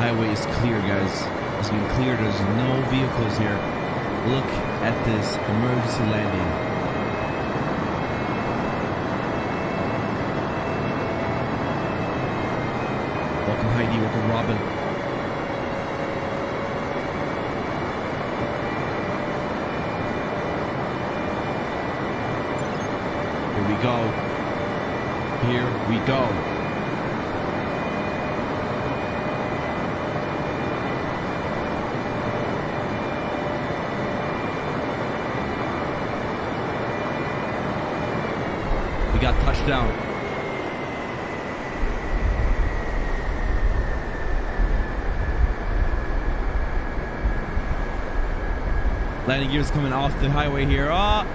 highway is clear, guys. It's been cleared. There's no vehicles here. Look at this emergency landing. Welcome Heidi, welcome Robin. Here we go. Here we go. We touchdown. Landing gears coming off the highway here. Ah!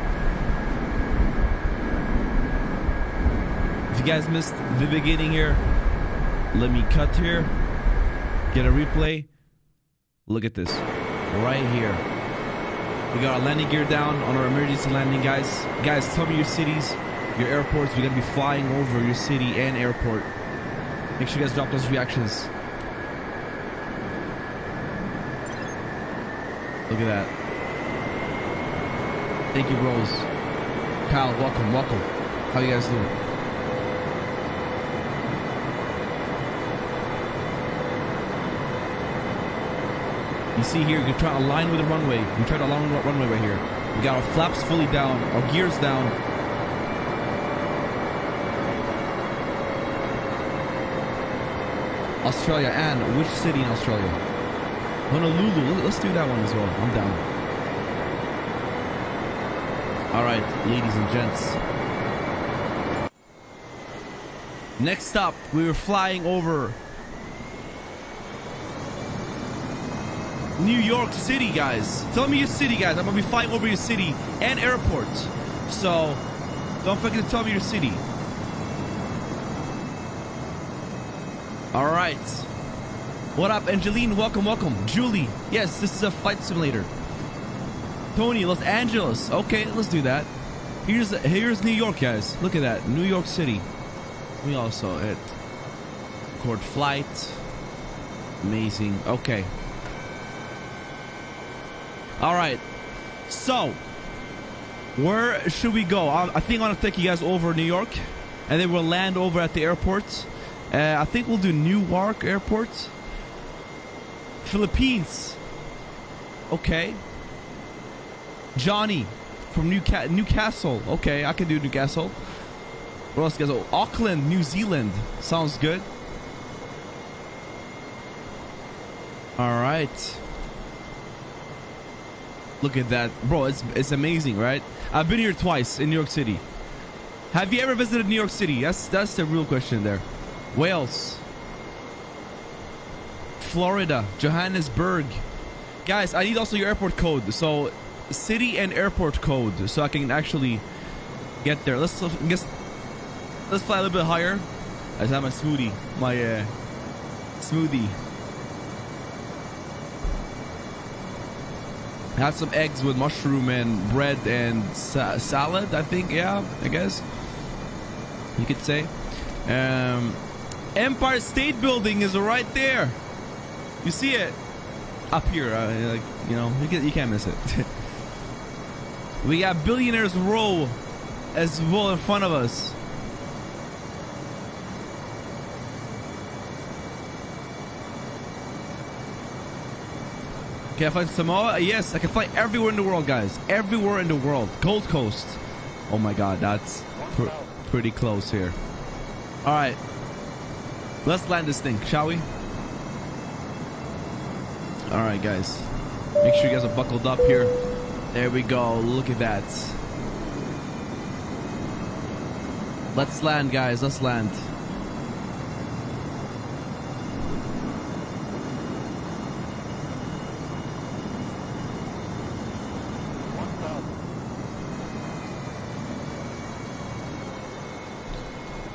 If you guys missed the beginning here, let me cut here. Get a replay. Look at this. Right here. We got our landing gear down on our emergency landing, guys. Guys, tell me your cities, your airports. We're to be flying over your city and airport. Make sure you guys drop those reactions. Look at that. Thank you, bros. Kyle, welcome, welcome. How you guys doing? You see here, you try to align with the runway. We try to align with the runway right here. We got our flaps fully down, our gears down. Australia, and which city in Australia? Honolulu. Let's do that one as well. I'm down. All right, ladies and gents. Next up, we were flying over New York City, guys. Tell me your city, guys. I'm gonna be flying over your city and airport. So, don't forget to tell me your city. All right. What up, Angeline? Welcome, welcome. Julie. Yes, this is a flight simulator. Tony, Los Angeles. Okay, let's do that. Here's here's New York, guys. Look at that, New York City. We also hit record flight. Amazing. Okay. All right. So, where should we go? I, I think I'm gonna take you guys over New York, and then we'll land over at the airport. Uh, I think we'll do Newark Airport. Philippines. Okay. Johnny from Newca Newcastle. Okay, I can do Newcastle. What else, guys? Oh, Auckland, New Zealand. Sounds good. All right. Look at that. Bro, it's, it's amazing, right? I've been here twice in New York City. Have you ever visited New York City? That's, that's the real question there. Wales. Florida. Johannesburg. Guys, I need also your airport code. So city and airport code so I can actually get there. Let's guess. Let's fly a little bit higher. I have my smoothie, my uh, smoothie. Had some eggs with mushroom and bread and sa salad. I think, yeah, I guess you could say. Um, Empire State Building is right there. You see it up here, uh, like you know, you, can, you can't miss it. We got Billionaires Row as well in front of us. Can I fly to Samoa? Yes, I can fly everywhere in the world, guys. Everywhere in the world. Gold Coast. Oh my god, that's pr pretty close here. All right. Let's land this thing, shall we? All right, guys. Make sure you guys are buckled up here. There we go. Look at that. Let's land, guys. Let's land.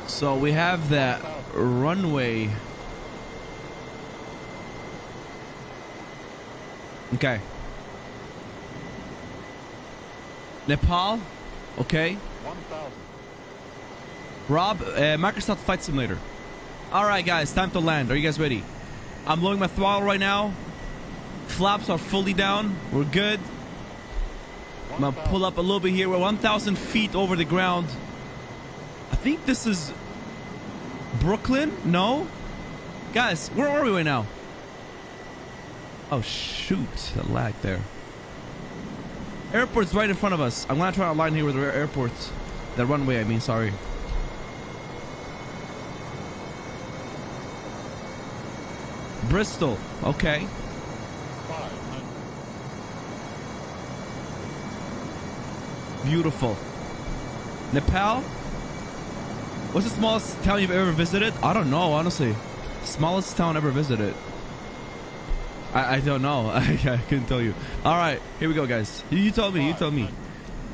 So we have that runway. Okay. Nepal. Okay. 1,000. Rob, uh, Microsoft Flight Simulator. All right, guys, time to land. Are you guys ready? I'm lowering my throttle right now. Flaps are fully down. We're good. I'm gonna pull up a little bit here. We're 1,000 feet over the ground. I think this is Brooklyn. No, guys, where are we right now? Oh shoot, the lag there. Airport's right in front of us. I'm gonna try to align here with the airport. The runway, I mean, sorry. Bristol, okay. Beautiful. Nepal? What's the smallest town you've ever visited? I don't know, honestly. Smallest town ever visited. I, I don't know. I, I couldn't tell you. All right, here we go, guys. You, you told me. You told me.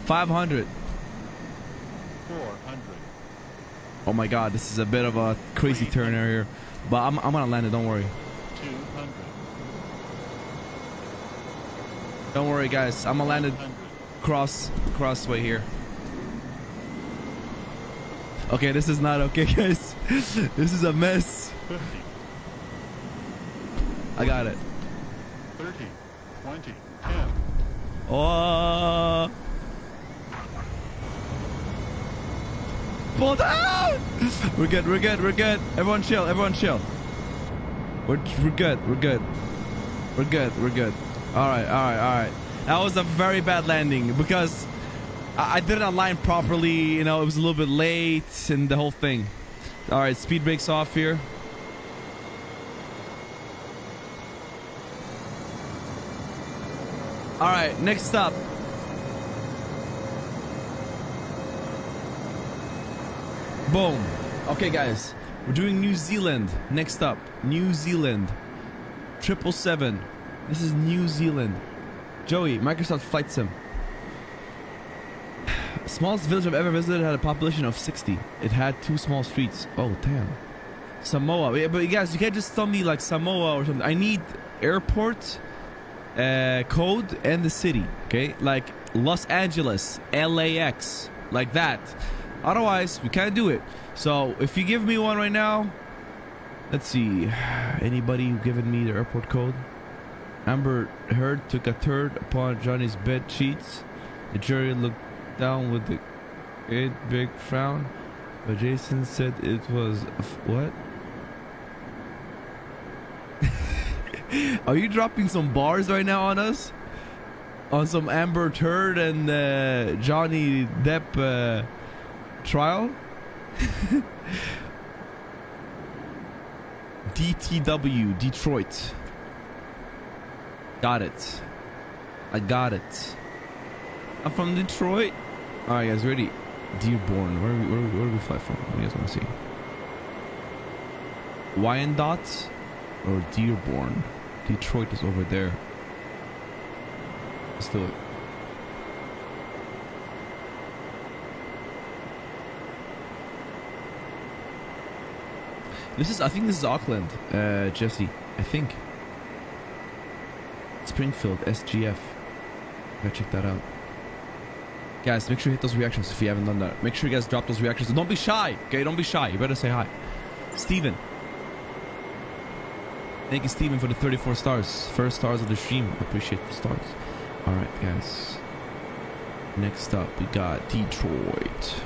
500. 400. Oh my God, this is a bit of a crazy turn here, but I'm I'm gonna land it. Don't worry. 200. Don't worry, guys. I'm gonna land it 100. cross crossway here. Okay, this is not okay, guys. this is a mess. 50. I got it. 30. 20. 10. Oh. Pull down! We're good, we're good, we're good. Everyone chill, everyone chill. We're, we're good, we're good. We're good, we're good. Alright, alright, alright. That was a very bad landing because I, I did it online properly, you know, it was a little bit late and the whole thing. Alright, speed brakes off here. Alright, next up. Boom. Okay, guys. We're doing New Zealand. Next up, New Zealand. Triple seven. This is New Zealand. Joey, Microsoft Flight Sim. Smallest village I've ever visited had a population of 60. It had two small streets. Oh, damn. Samoa. Yeah, But you guys, you can't just tell me like Samoa or something. I need airport uh, code and the city. Okay, like Los Angeles, LAX, like that. Otherwise, we can't do it. So if you give me one right now, let's see. Anybody giving me the airport code? Amber Heard took a third upon Johnny's bed sheets. The jury looked down with a great big frown, but Jason said it was what? Are you dropping some bars right now on us? On some Amber Turd and uh, Johnny Depp uh, trial? DTW, Detroit. Got it. I got it. I'm from Detroit. All right, guys, ready? Dearborn. Where, are we, where, we- where do we fly from? What do you guys want to see? Wyandotte or Dearborn? Detroit is over there. Let's do it. This is, I think this is Auckland, uh, Jesse. I think. Springfield, SGF. Gotta check that out. Guys, make sure you hit those reactions if you haven't done that. Make sure you guys drop those reactions. Don't be shy, okay? Don't be shy. You better say hi. Steven. Thank you, Steven, for the 34 stars. First stars of the stream. Appreciate the stars. Alright, guys. Next up, we got Detroit.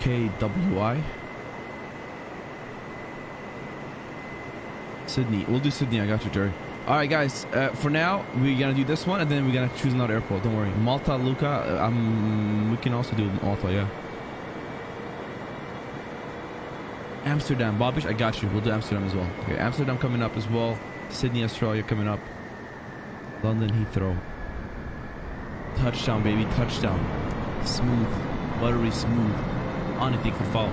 KWI. Sydney. We'll do Sydney. I got you, Jerry. All right, guys. Uh, for now, we're gonna do this one, and then we're gonna choose another airport. Don't worry. Malta, Luca. Uh, um, we can also do Malta. Yeah. Amsterdam, Bobbish. I got you. We'll do Amsterdam as well. Okay, Amsterdam coming up as well. Sydney, Australia coming up. London Heathrow. Touchdown, baby. Touchdown. Smooth. Buttery smooth. Anything could fall.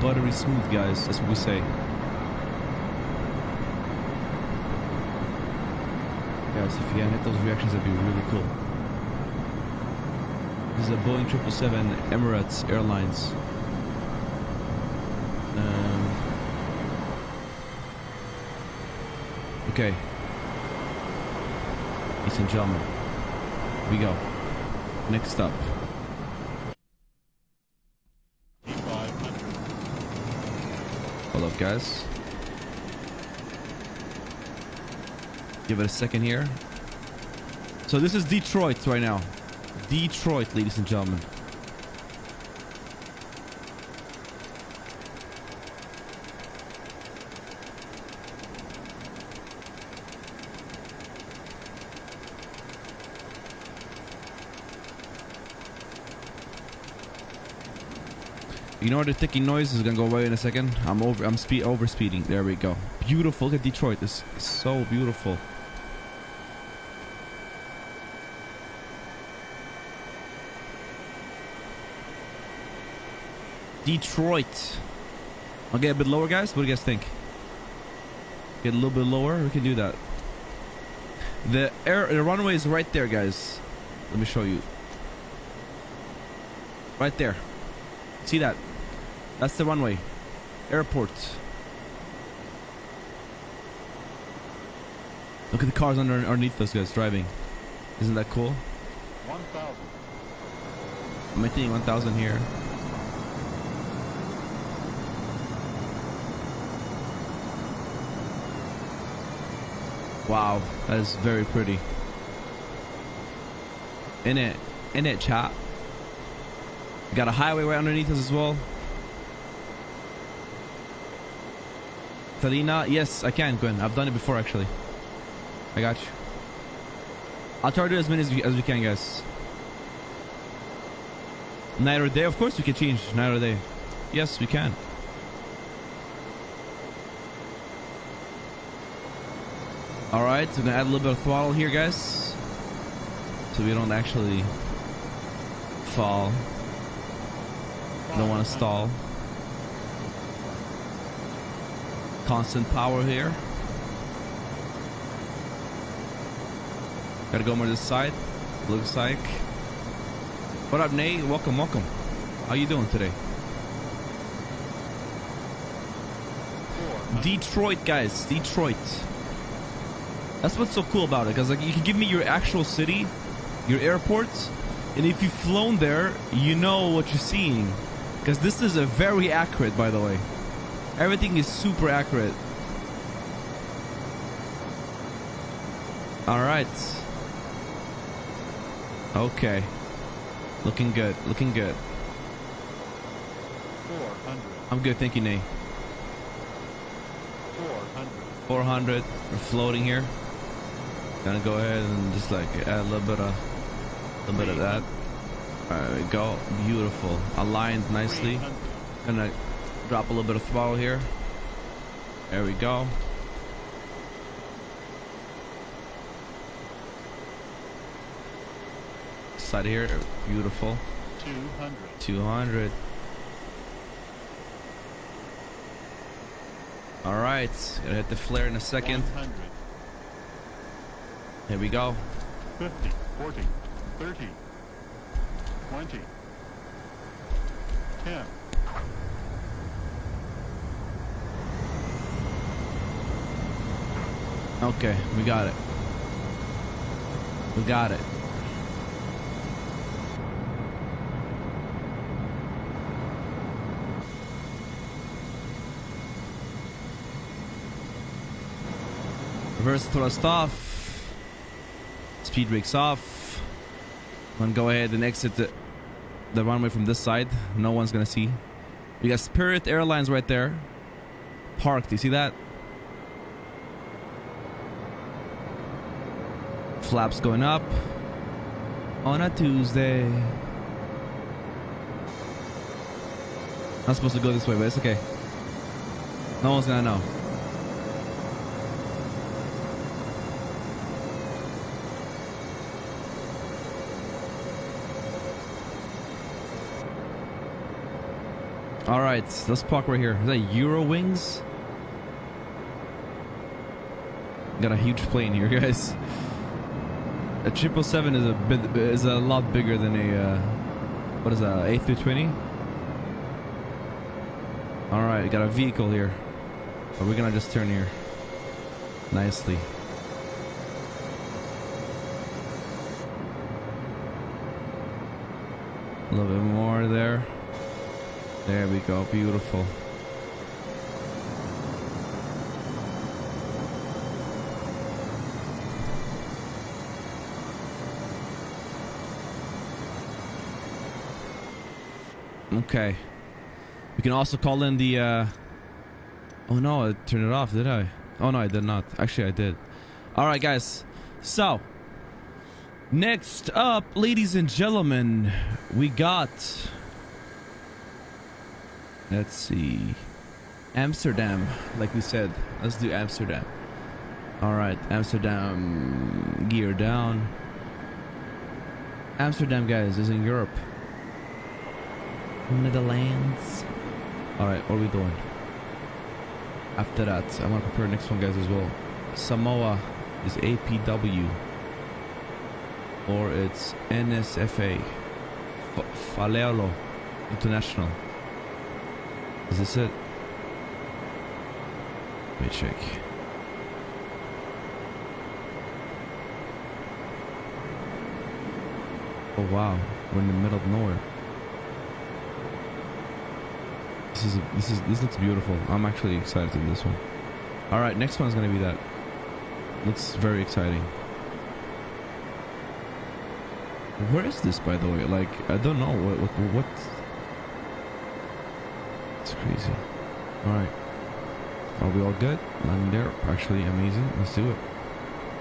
Buttery smooth, guys. That's what we say. Guys, if you can hit those reactions, that'd be really cool. This is a Boeing 777 Emirates Airlines. Um, Okay. Ladies and gentlemen, we go. Next up. Hold up, guys. Give it a second here. So this is Detroit right now. Detroit, ladies and gentlemen. Ignore the ticking noise. is gonna go away in a second. I'm over. I'm speed over speeding. There we go. Beautiful. Look at Detroit. It's so beautiful. Detroit. I'll get a bit lower, guys. What do you guys think? Get a little bit lower. We can do that. The air, the runway is right there, guys. Let me show you. Right there. See that? That's the runway. Airport. Look at the cars under underneath us, guys, driving. Isn't that cool? 1,000. I'm maintaining 1,000 here. Wow, that is very pretty. In it, in it, chat. Got a highway right underneath us as well. Talina, yes, I can, Gwen. I've done it before, actually. I got you. I'll try to do as many as we, as we can, guys. Night or day? Of course we can change night or day. Yes, we can. Alright, so gonna add a little bit of throttle here, guys. So we don't actually fall. Don't want to stall. Constant power here. Gotta go more this side. Looks like. What up, Nate? Welcome, welcome. How you doing today? Detroit, guys. Detroit. That's what's so cool about it, because like you can give me your actual city, your airports, and if you've flown there, you know what you're seeing. Because this is a very accurate, by the way. Everything is super accurate. All right. Okay. Looking good. Looking good. 400. I'm good. Thank you, Nate. 400. 400. We're floating here. Gonna go ahead and just like add a little bit of, a little bit of that. We go. Beautiful. Aligned nicely. Gonna drop a little bit of throttle here. There we go. Side here. Beautiful. 200. 200. All right. Gonna hit the flare in a second. 100. Here we go. 50. 40. 30. 20. 10. Okay, we got it. We got it. Reverse thrust off. Speed brakes off. Gonna go ahead and exit the, the runway from this side. No one's gonna see. We got Spirit Airlines right there. Parked. You see that? Flaps going up on a Tuesday. Not supposed to go this way, but it's okay. No one's gonna know. All right, let's park right here. Is that Euro Wings? Got a huge plane here, guys. A triple seven is a bit is a lot bigger than a uh, what is that? A three twenty. All right, got a vehicle here. But we're gonna just turn here. nicely. A little bit more there. There we go. Beautiful. Okay. We can also call in the, uh... Oh no, I turned it off, did I? Oh no, I did not. Actually, I did. Alright, guys. So... Next up, ladies and gentlemen, we got... Let's see... Amsterdam, like we said. Let's do Amsterdam. Alright, Amsterdam... Gear down. Amsterdam, guys, is in Europe. Netherlands. Alright, what are we doing? After that, I want to prepare the next one, guys, as well. Samoa is APW. Or it's NSFA. F Faleolo International. Is this it? Let me check. Oh wow, we're in the middle of nowhere. This is this is this looks beautiful. I'm actually excited to this one. All right, next one's gonna be that. Looks very exciting. Where is this, by the way? Like, I don't know what what. what... It's crazy. All right, are we all good? I'm there. Actually, amazing. Let's do it.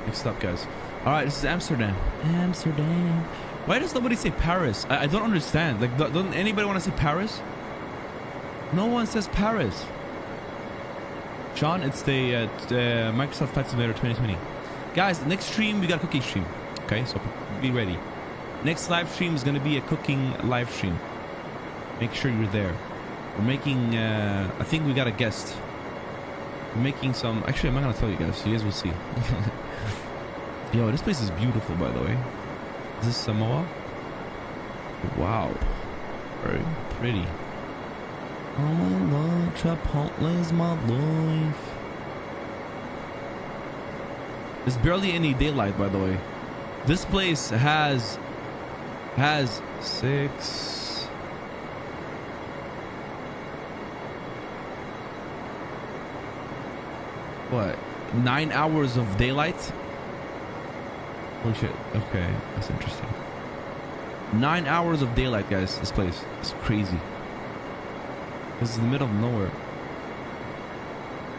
Next up, guys. All right, this is Amsterdam. Amsterdam. Why does nobody say Paris? I, I don't understand. Like, doesn't anybody want to say Paris? No one says Paris. John, it's the, uh, the Microsoft Flight Simulator 2020. Guys, next stream, we got a cooking stream. Okay, so be ready. Next live stream is going to be a cooking live stream. Make sure you're there. We're making, uh, I think we got a guest. We're making some, actually, I'm not going to tell you guys. You guys will see. Yo, this place is beautiful, by the way. Is this Samoa? Wow. Very pretty. Oh my lord, Chipotle's my life. There's barely any daylight, by the way. This place has has six. What? Nine hours of daylight? Holy shit. Okay, that's interesting. Nine hours of daylight, guys. This place. is crazy. This is the middle of nowhere.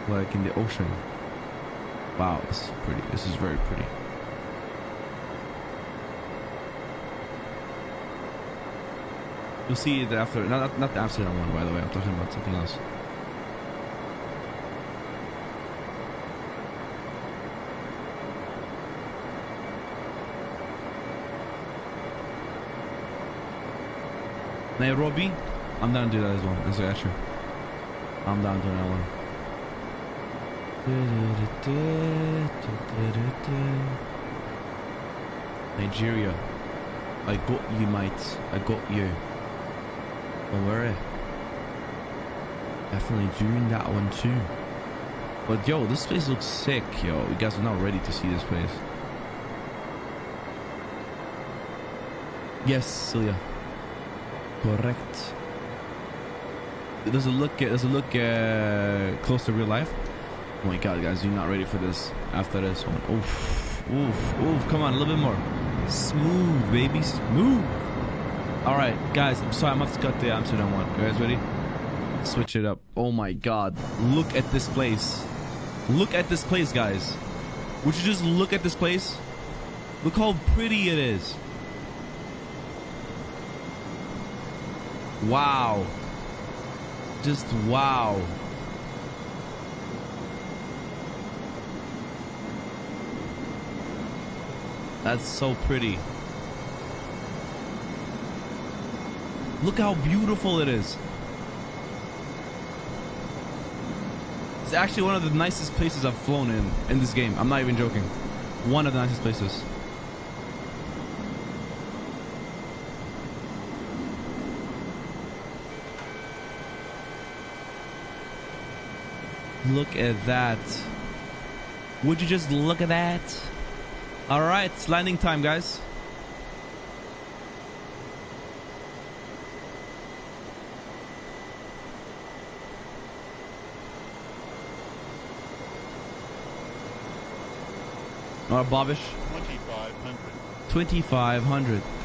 Like in the ocean. Wow, this is pretty. This is very pretty. You'll see it after, not, not the Amsterdam one, by the way. I'm talking about something else. Nairobi, I'm down to do that as well. That's actually. I'm down to that one. Nigeria. I got you, mate. I got you. Don't worry. Definitely doing that one too. But yo, this place looks sick, yo. You guys are not ready to see this place. Yes, Celia. Correct. Does it look? Does it look uh, close to real life? Oh my god, guys, you're not ready for this. After this one, oof, oof, oof. Come on, a little bit more. Smooth, baby, smooth. All right, guys. I'm sorry, I'm have to cut the Amsterdam one. You guys ready? Switch it up. Oh my god, look at this place. Look at this place, guys. Would you just look at this place? Look how pretty it is. Wow. Just wow. That's so pretty. Look how beautiful it is. It's actually one of the nicest places I've flown in in this game. I'm not even joking. One of the nicest places. Look at that. Would you just look at that? All right, it's landing time, guys. Right, Bobish. 2,500. 2500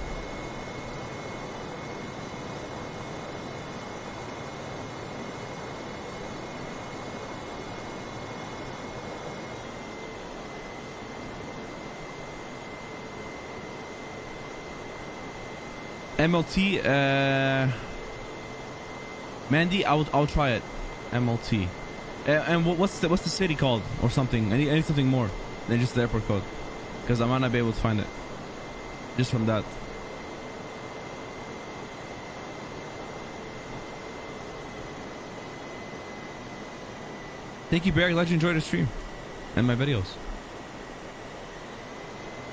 MLT uh Mandy I'll I'll try it MLT uh, and what's the what's the city called or something I need, I need something more than just the airport code because I might not be able to find it just from that. Thank you, Barry. Glad you enjoyed the stream and my videos.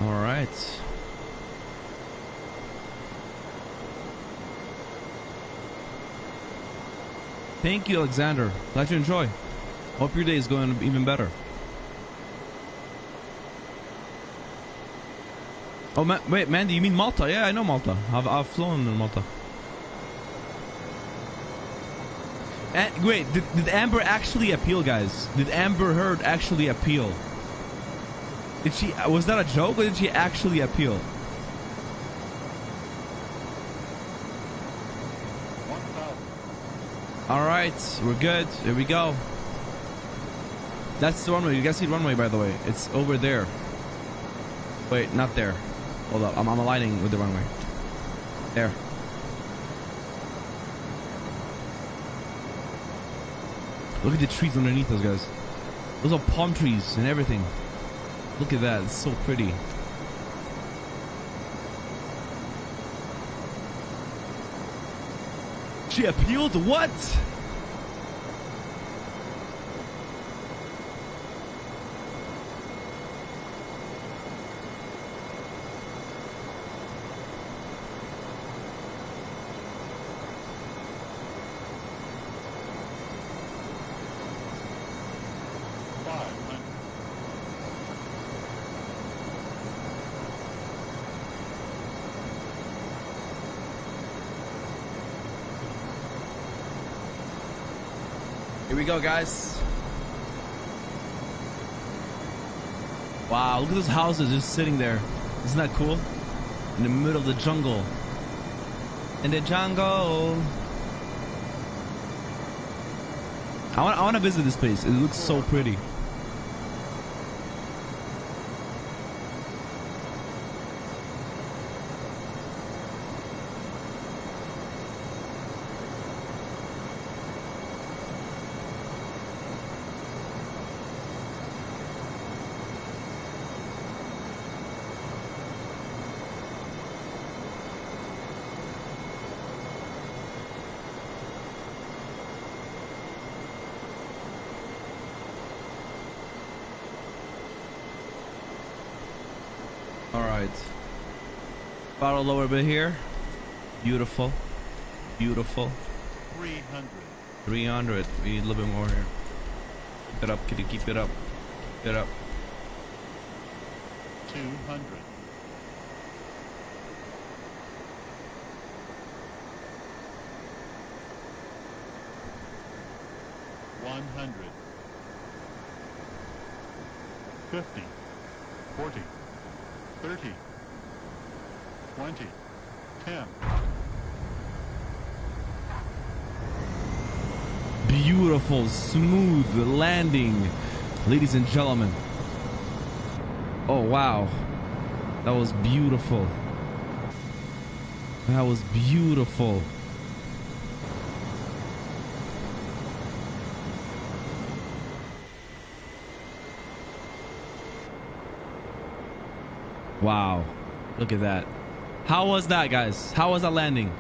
All right. Thank you, Alexander. Glad you enjoy. Hope your day is going even better. Oh, Ma wait, Mandy, you mean Malta? Yeah, I know Malta. I've, I've flown in Malta. And, wait, did, did Amber actually appeal, guys? Did Amber Heard actually appeal? Did she? Was that a joke, or did she actually appeal? 1,000. All right, we're good. Here we go. That's the runway. You guys see the runway, by the way. It's over there. Wait, not there. Hold up. I'm, I'm aligning with the runway. There. Look at the trees underneath those guys. Those are palm trees and everything. Look at that. It's so pretty. She appealed? What? We go, guys. Wow, look at those houses just sitting there. Isn't that cool? In the middle of the jungle. In the jungle. I want, I want to visit this place. It looks so pretty. All right. About a lower bit here. Beautiful. Beautiful. Three hundred. 300. We need a little bit more here. Keep it up, kitty. Keep it up. Keep it up. Two hundred. One hundred. Fifty. Smooth landing, ladies and gentlemen. Oh, wow. That was beautiful. That was beautiful. Wow. Look at that. How was that, guys? How was that landing?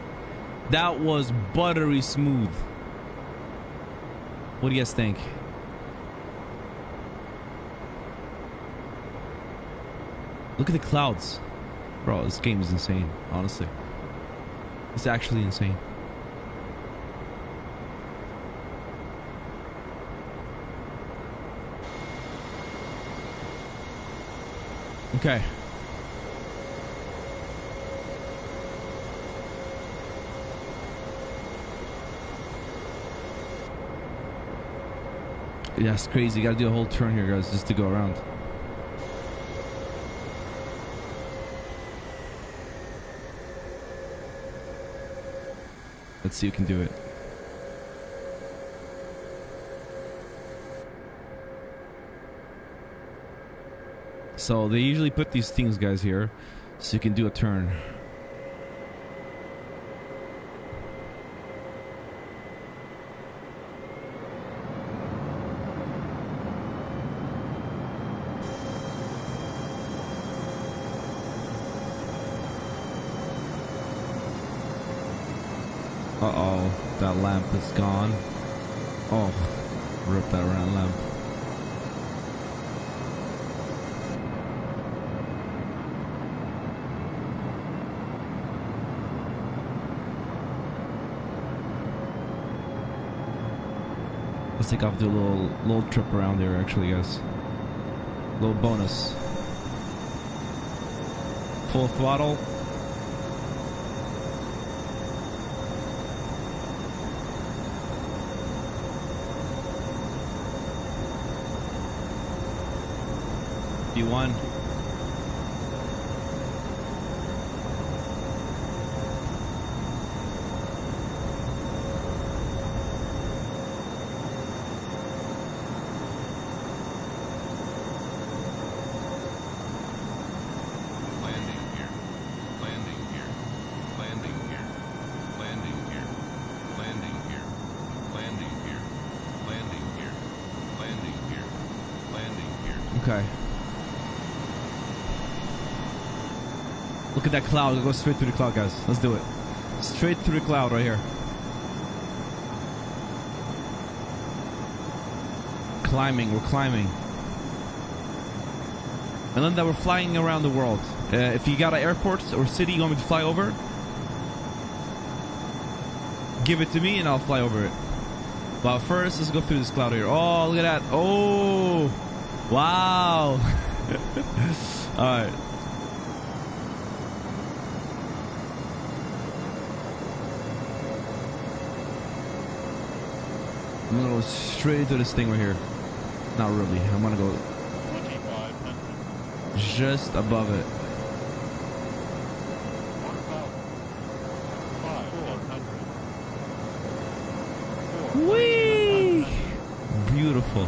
That was buttery smooth. What do you guys think? Look at the clouds. Bro, this game is insane, honestly. It's actually insane. Okay. Yeah, it's crazy. You gotta do a whole turn here, guys, just to go around. Let's see who can do it. So they usually put these things, guys, here, so you can do a turn. Uh-oh, that lamp is gone. Oh, rip that round lamp. Let's take off the little little trip around there actually guys. Little bonus. Full throttle. Okay. Look at that cloud. Go straight through the cloud, guys. Let's do it. Straight through the cloud right here. Climbing. We're climbing. And then that we're flying around the world. Uh, if you got an airport or city you want me to fly over, give it to me and I'll fly over it. But first, let's go through this cloud here. Oh, look at that. Oh, wow. All right. I'm gonna go straight into this thing right here. Not really. I'm gonna go just above it. 1,000. 500. Whee! Beautiful.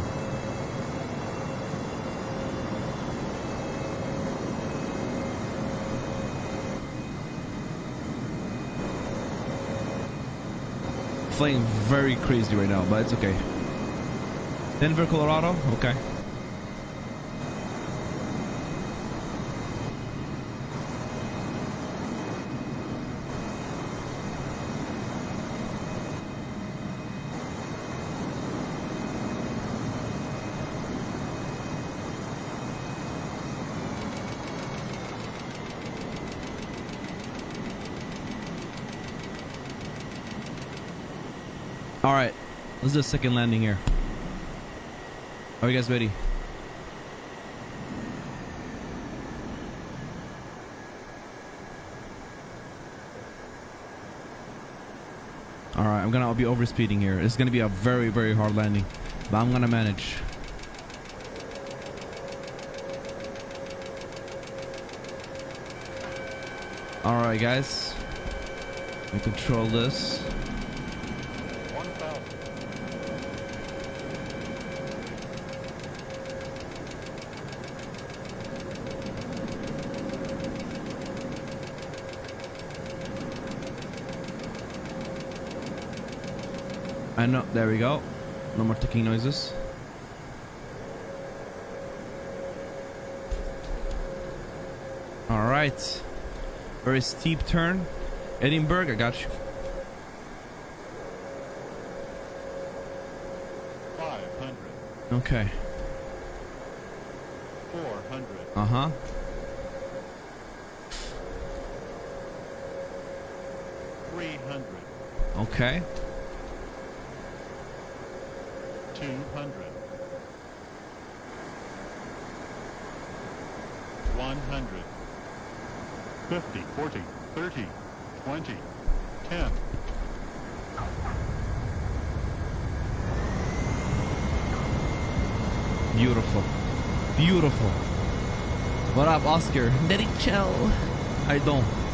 Flying very crazy right now, but it's okay. Denver, Colorado? Okay. All right, let's do a second landing here. Are you guys ready? All right, I'm gonna be overspeeding here. It's gonna be a very, very hard landing, but I'm gonna manage. All right, guys. We control this. 1,000. Know. There we go. No more ticking noises. All right. Very steep turn. Edinburgh, I got you. 500. Okay. 400. Uh huh. Three hundred. Okay. Two hundred. 100. 50, 40, 30, 20, 10, Beautiful. Beautiful. What up, Oscar? Derek Chell. I don't.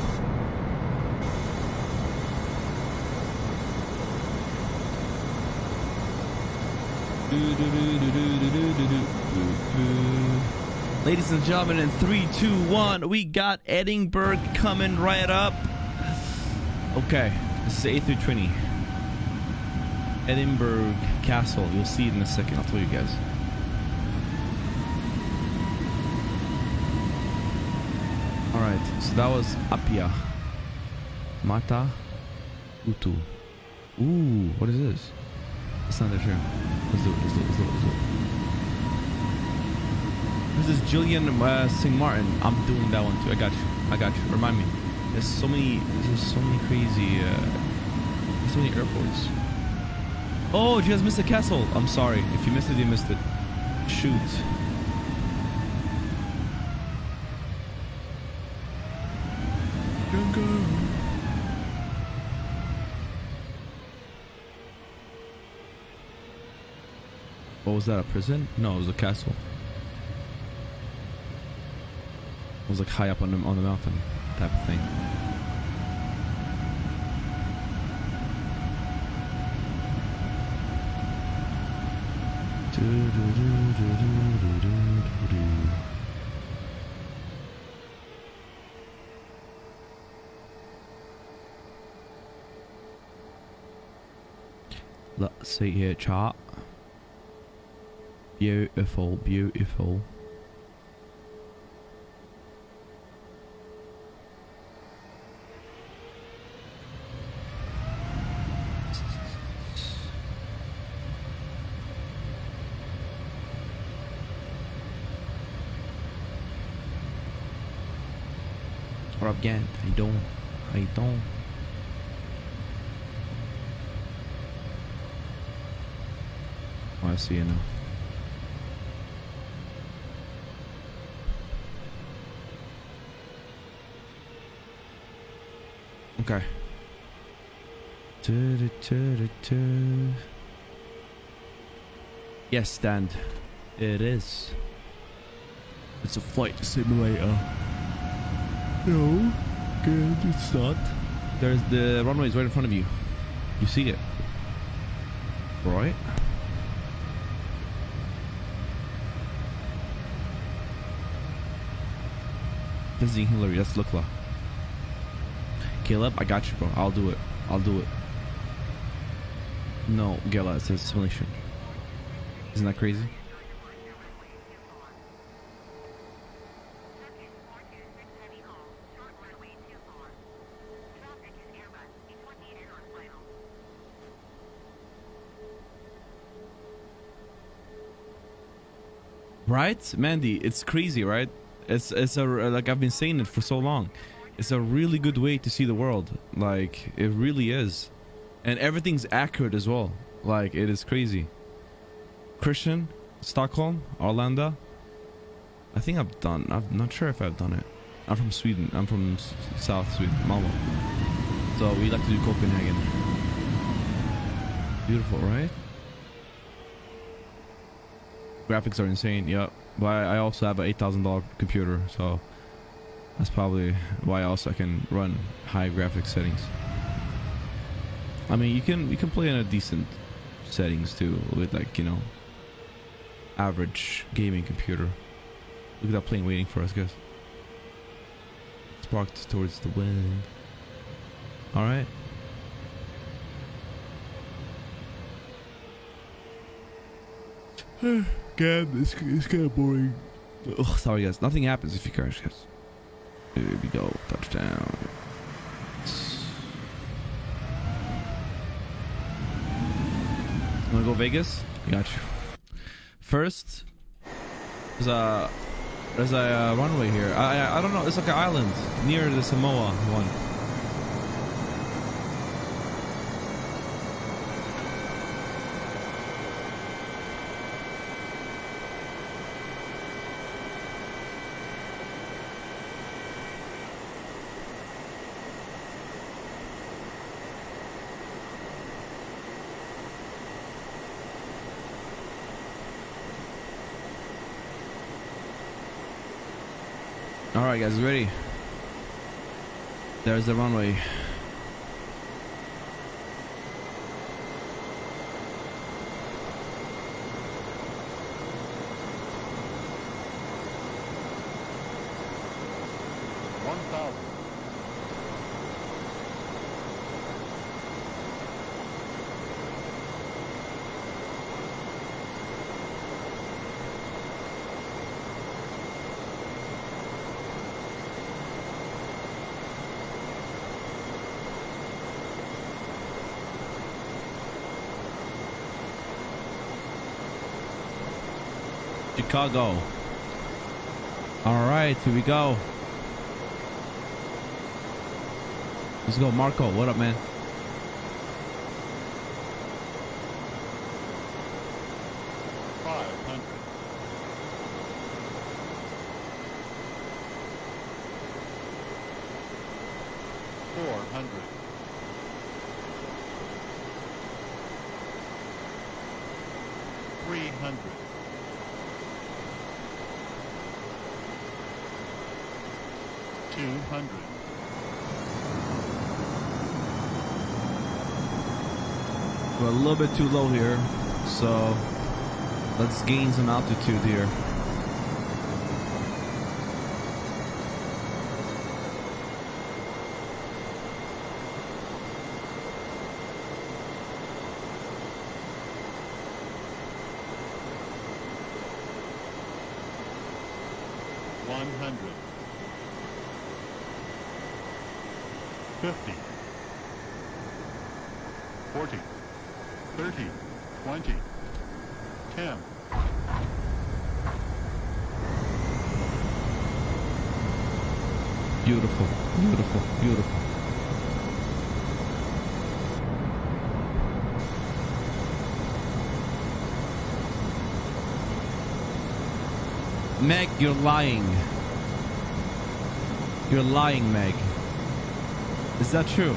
Ladies and gentlemen, in three, two, one, we got Edinburgh coming right up. Okay, this is a-20 Edinburgh Castle. You'll see it in a second. I'll tell you guys. Alright, so that was Apia. Mata Utu. Ooh, what is this? It's not that sure. Let's do it, let's do it, let's do it, let's do it. This is Jillian uh, St. Martin. I'm doing that one too. I got you. I got you. Remind me. There's so many, there's so many crazy, uh, so many airports. Oh, you guys missed the castle? I'm sorry. If you missed it, you missed it. Shoot. What was that? A prison? No, it was a castle. It was like high up on the on the mountain, type of thing. Let's see here, chart. Beautiful, beautiful. What up, Gant? How you doing? How you doing? I see you now. Okay. Du-du-du-du-du. Yes, stand. It is. It's a flight simulator. No, good. It's not. There's the runway is right in front of you. You see it, right? Visiting Hillary. That's Lukla. Caleb, I got you, bro. I'll do it. I'll do it. No, Gela, it's a simulation. Isn't that crazy? Right, Mandy? It's crazy, right? It's it's a like I've been saying it for so long. It's a really good way to see the world. Like it really is, and everything's accurate as well. Like it is crazy. Christian, Stockholm, Orlando. I think I've done. I'm not sure if I've done it. I'm from Sweden. I'm from South Sweden, Malmo. So we like to do Copenhagen. Beautiful, right? Graphics are insane. Yep. But I I also have an eight thousand dollar computer, so that's probably why also I can run high graphics settings. I mean, you can you can play in a decent settings too with like you know average gaming computer. Look at that plane waiting for us, guys. Sparked towards the wind. All right. God, it's, it's kind of boring. Ugh, sorry, guys. Nothing happens if you crash, guys. Here we go. Touchdown. Wanna go Vegas? I got you. First, there's a there's a uh, runway here. I, I I don't know. It's like an island near the Samoa one. All right, guys, ready? There's the runway. One thousand. Chicago. All right, here we go. Let's go, Marco. What up, man? Five hundred. Four hundred. Three hundred. Two hundred. We're a little bit too low here, so let's gain some altitude here. One hundred. Fifty. Forty. Thirty. Twenty. Ten. Beautiful, beautiful, beautiful. Meg, you're lying. You're lying, Meg. Is that true?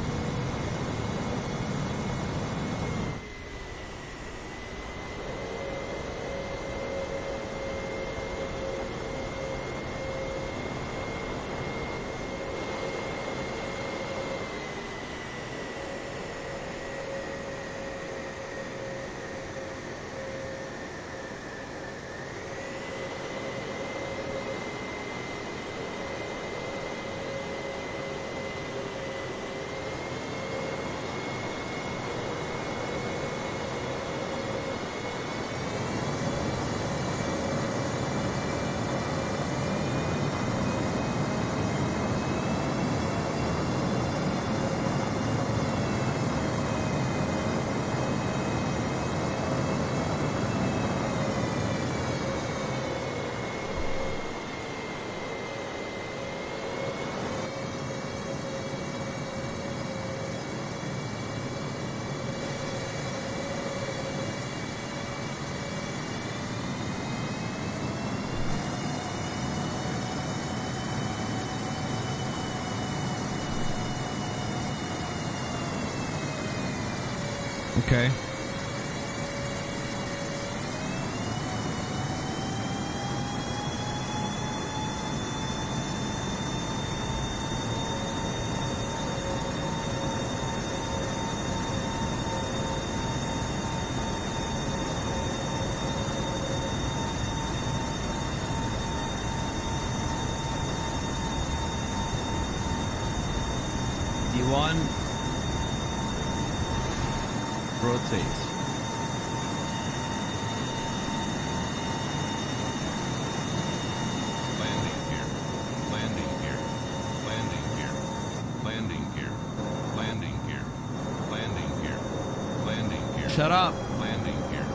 Shut up. Landing here.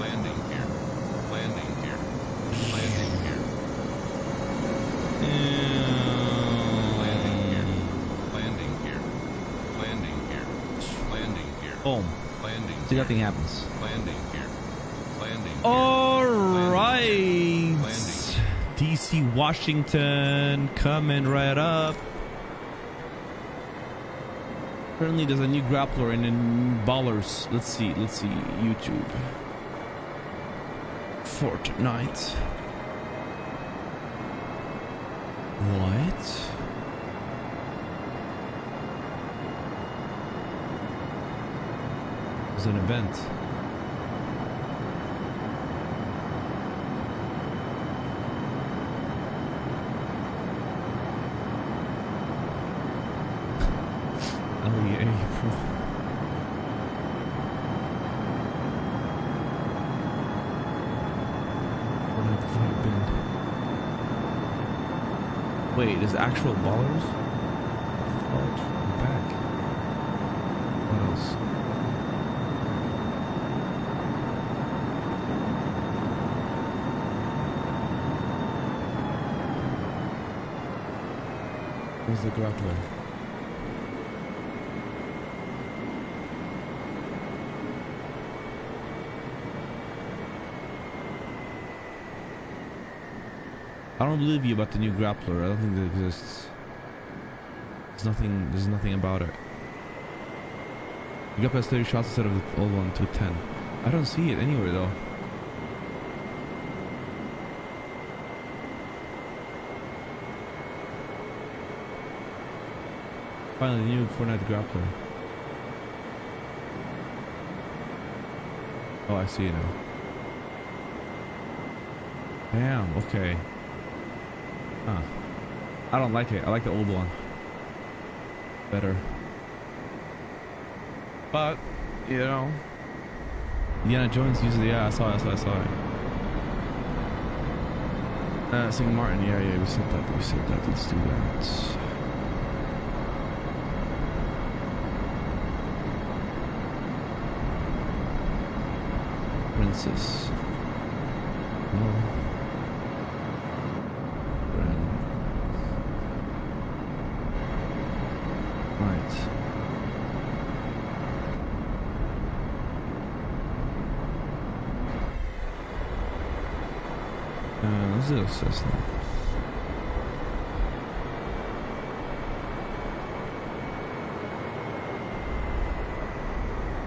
Landing here. Landing here. Landing here. Landing here. Landing here. Landing here. Landing here. Boom. Landing. See, nothing happens. Landing here. Landing. All right. DC Washington coming right up. Currently, there's a new grappler and then Ballers. Let's see. Let's see. YouTube. Fortnite. What? It's an event. LEA, bro. Fortnite Fight Bin. Wait, is actual ballers? Fudge, back. What else? Where's the grappler? I don't believe you about the new grappler. I don't think that exists. There's nothing. There's nothing about it. You got past 30 shots instead of the old one to 10. I don't see it anywhere though. Finally, the new Fortnite grappler. Oh, I see it now. Damn. Okay. Huh. I don't like it. I like the old one. Better. But, you know. Indiana Jones uses it. Yeah, I saw it. I saw it. I saw it. Uh, St. Martin. Yeah, yeah. We said that. We said that. Let's do that. Princess. No. Friend. Right. Uh.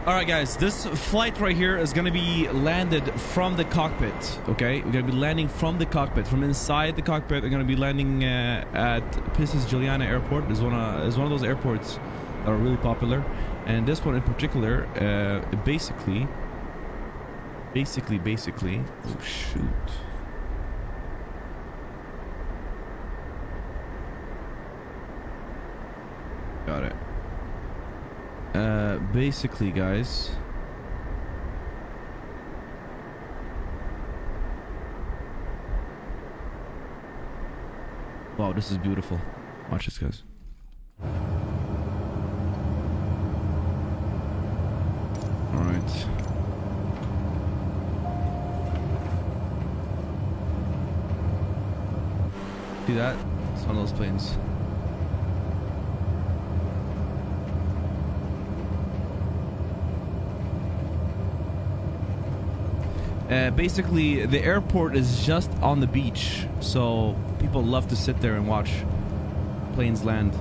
All right, guys, this flight right here is going to be landed from the cockpit, okay? We're going to be landing from the cockpit, from inside the cockpit. We're going to be landing uh, at Princess Juliana Airport. It's one, of, it's one of those airports that are really popular. And this one in particular, uh, basically, basically, basically, oh shoot. Got it. Uh, basically, guys. Wow, this is beautiful. Watch this, guys. All right. See that? It's one of those planes. Uh, basically, the airport is just on the beach, so people love to sit there and watch planes land.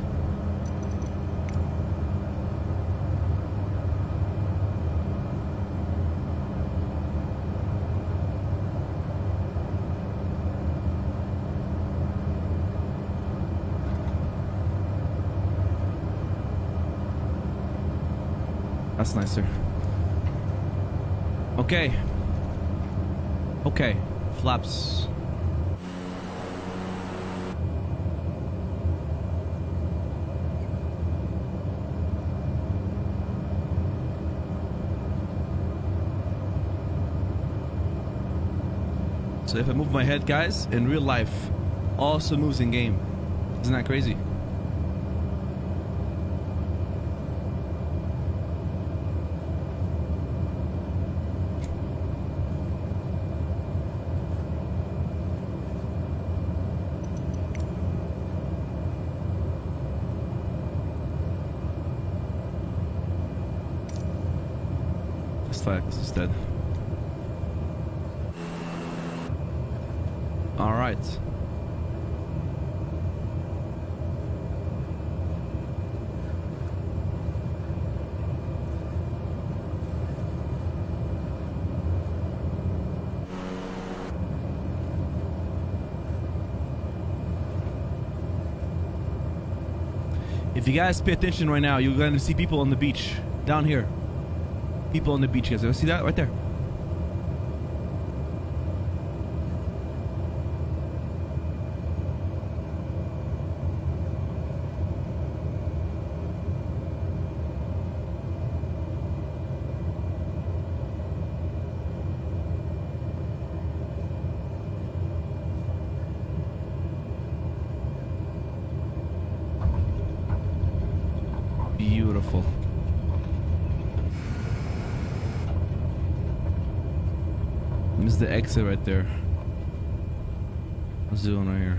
That's nicer. Okay. Okay, flaps. So if I move my head, guys, in real life, also moves in game. Isn't that crazy? Let's fly this instead. All right. If you guys pay attention right now, you're gonna see people on the beach down here. People on the beach, guys. See that right there? Beautiful. This is the exit right there. What's doing right here?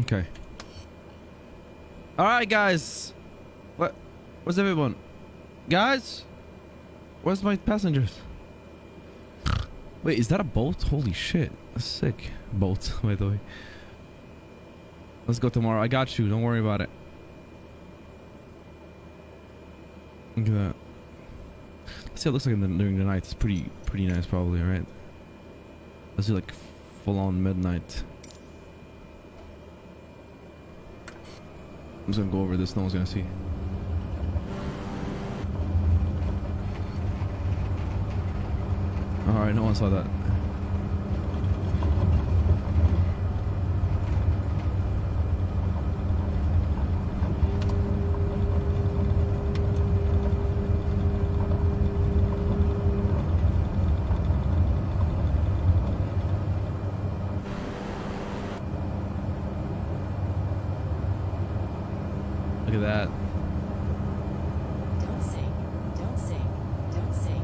Okay. All right, guys. What? Where's everyone? Guys, where's my passengers? Wait, is that a boat? Holy shit, sick boat. By the way. Let's go tomorrow. I got you. Don't worry about it. Look at that. Let's see it looks like the, during the night. It's pretty, pretty nice, probably, right? Let's do like full on midnight. I'm just gonna go over this. No one's gonna see. All right, no one saw that. Look at that. Don't sing, don't sing, don't sing.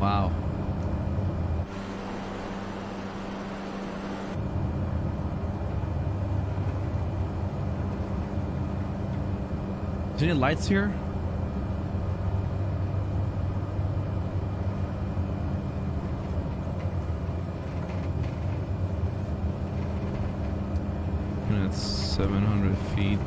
Wow. Is there any lights here? And it's 700 feet.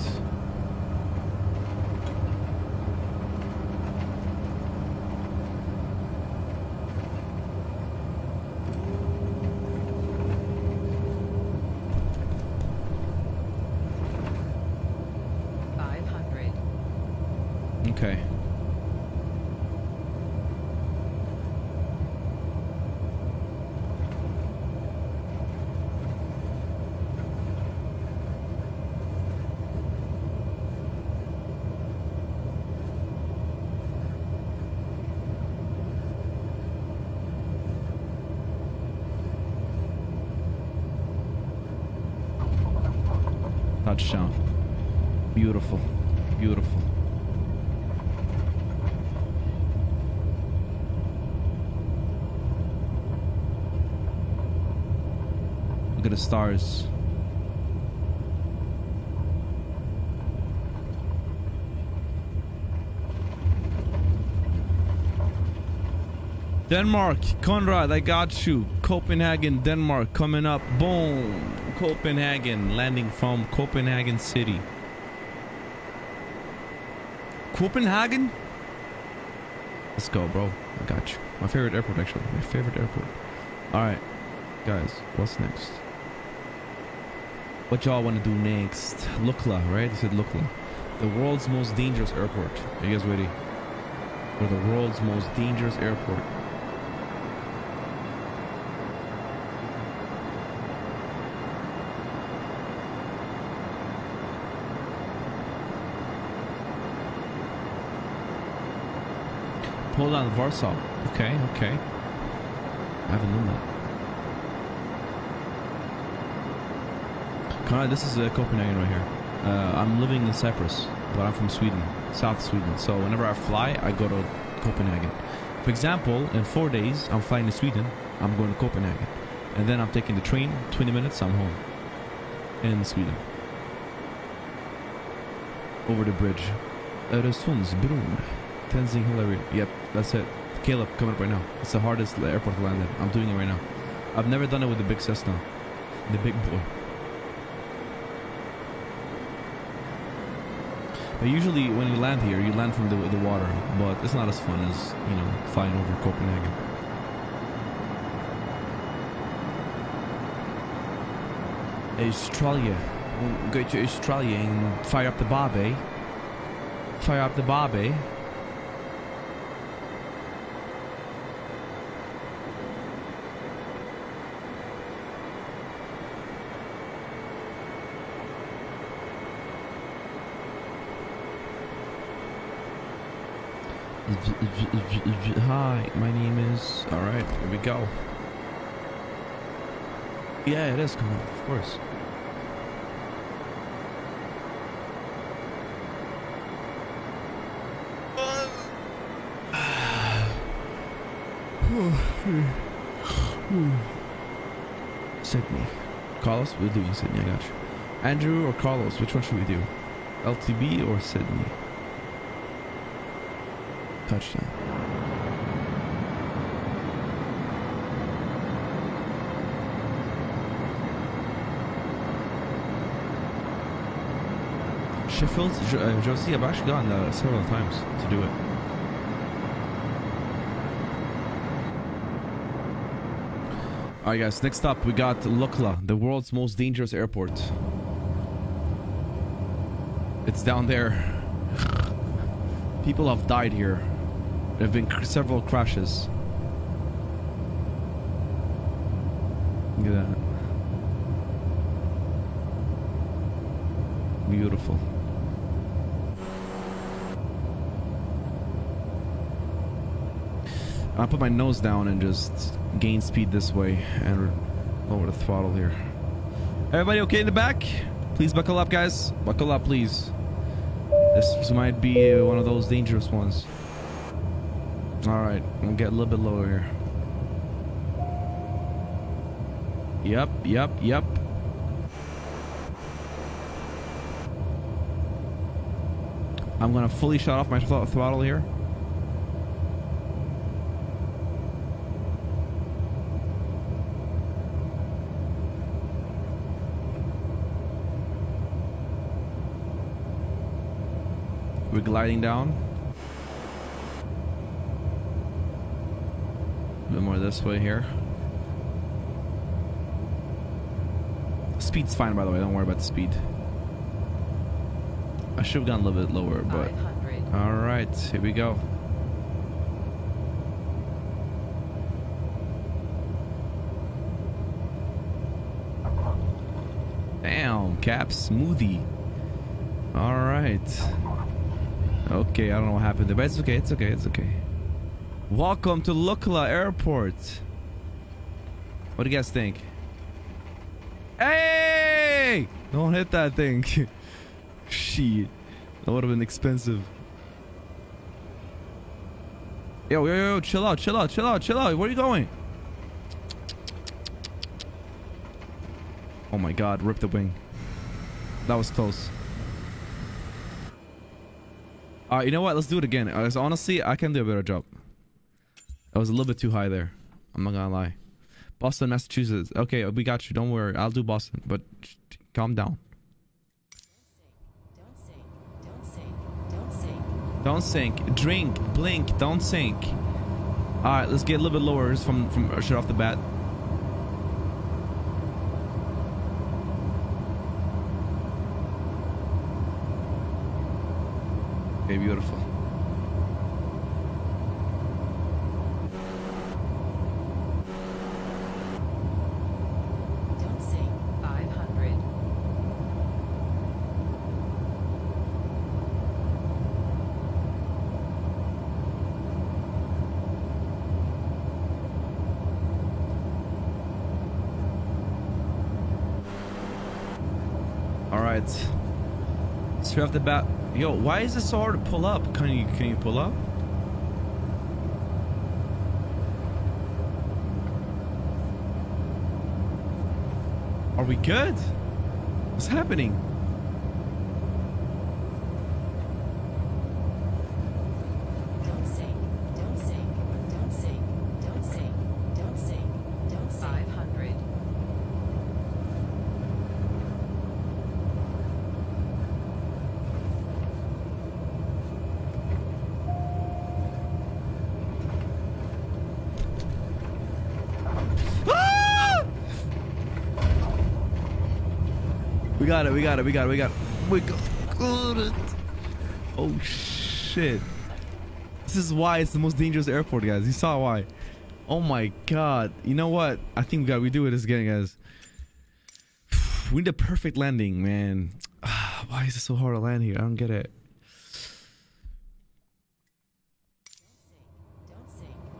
Five hundred. Okay. Touchdown. Beautiful. Beautiful. Look at the stars. Denmark, Conrad, I got you. Copenhagen, Denmark, coming up. Boom. Copenhagen, landing from Copenhagen City. Copenhagen? Let's go, bro. I got you. My favorite airport, actually. My favorite airport. All right, guys. What's next? What y'all want to do next? Lukla, right? They said Lukla. The world's most dangerous airport. Are you guys ready? For the world's most dangerous airport. Poland, Warsaw. Okay, okay. I haven't known that. Conrad, this is uh, Copenhagen right here. Uh, I'm living in Cyprus, but I'm from Sweden, South Sweden. So whenever I fly, I go to Copenhagen. For example, in four days, I'm flying to Sweden. I'm going to Copenhagen, and then I'm taking the train. 20 minutes, I'm home in Sweden. Over the bridge. Öresundsbron. Tenzing Hill. Yep, that's it. Caleb, coming up right now. It's the hardest airport to land. I'm doing it right now. I've never done it with the big Cessna. The big boy. But usually when you land here, you land from the, the water, but it's not as fun as, you know, flying over Copenhagen. Australia. We'll go to Australia and fire up the Barbie. Fire up the Barbie. Hi, my name is. All right, here we go. Yeah, it is coming, of course. Sydney. Carlos, we're doing Sydney, I got you. Andrew or Carlos, which one should we do? LTB or Sydney? Touchdown. Sheffield, uh, Josie, I've actually gone uh, several times to do it. Alright guys, next up we got Lukla, the world's most dangerous airport. It's down there. People have died here. There have been several crashes. Look at that. Beautiful. I'll put my nose down and just gain speed this way and lower the throttle here. Everybody okay in the back? Please buckle up, guys. Buckle up, please. This might be one of those dangerous ones. Alright, we'll get a little bit lower here. Yep, yep, yep. I'm gonna fully shut off my thr- throttle here. We're gliding down. A bit more this way here. Speed's fine, by the way. Don't worry about the speed. I should have gone a little bit lower, but all right, here we go. Damn, cap smoothie. All right. Okay, I don't know what happened there, but it's okay. It's okay. It's okay. Welcome to Lukla Airport. What do you guys think? Hey! Don't hit that thing. Shit. That would have been expensive. Yo, yo, yo, chill out, chill out, chill out, chill out. Where are you going? Oh my god, rip the wing. That was close. Alright, you know what? Let's do it again. Honestly, I can do a better job. Was a little bit too high there. I'm not gonna lie. Boston, Massachusetts. Okay, we got you. Don't worry. I'll do Boston, but calm down. Don't sink. Drink. Blink. Don't sink. All right, let's get a little bit lower just from from straight off the bat. Okay, beautiful. Don't sink. 500. right. Straight off the bat. Yo, why is this so hard to pull up? Can you can you pull up? Are we good? What's happening? Don't sink. Don't sink. Don't sink. Don't sink. Don't sink. Don't sink. 500. Ah! We it, we got it, we got it, we got it. We got it. Oh shit. This is why it's the most dangerous airport, guys. You saw why. Oh my god. You know what? I think we got we do it again, guys. We need a perfect landing, man. Why is it so hard to land here? I don't get it.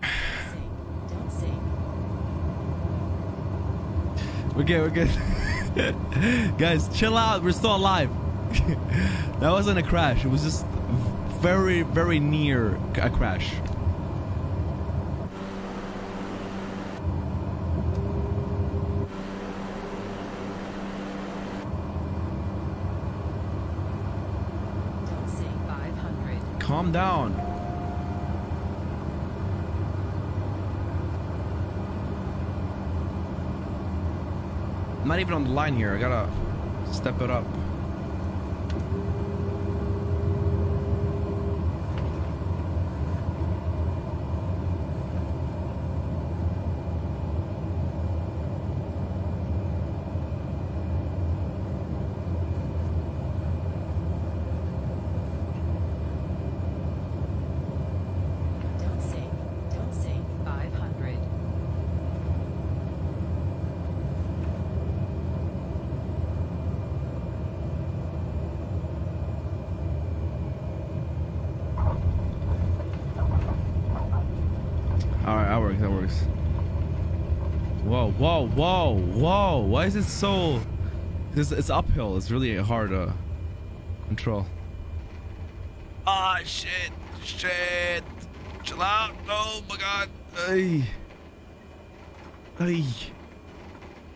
We're good, we're good. Guys, chill out. We're still alive. that wasn't a crash. It was just very, very near a crash. Don't sink. 500. Calm down. I'm not even on the line here. I gotta step it up. Don't sink. Don't sink. 500. All right, that works. That works. Whoa, whoa, whoa, whoa! Why is it so? This it's uphill. It's really hard to control. Ah, shit, shit! Chill out! Oh my god! Hey, hey,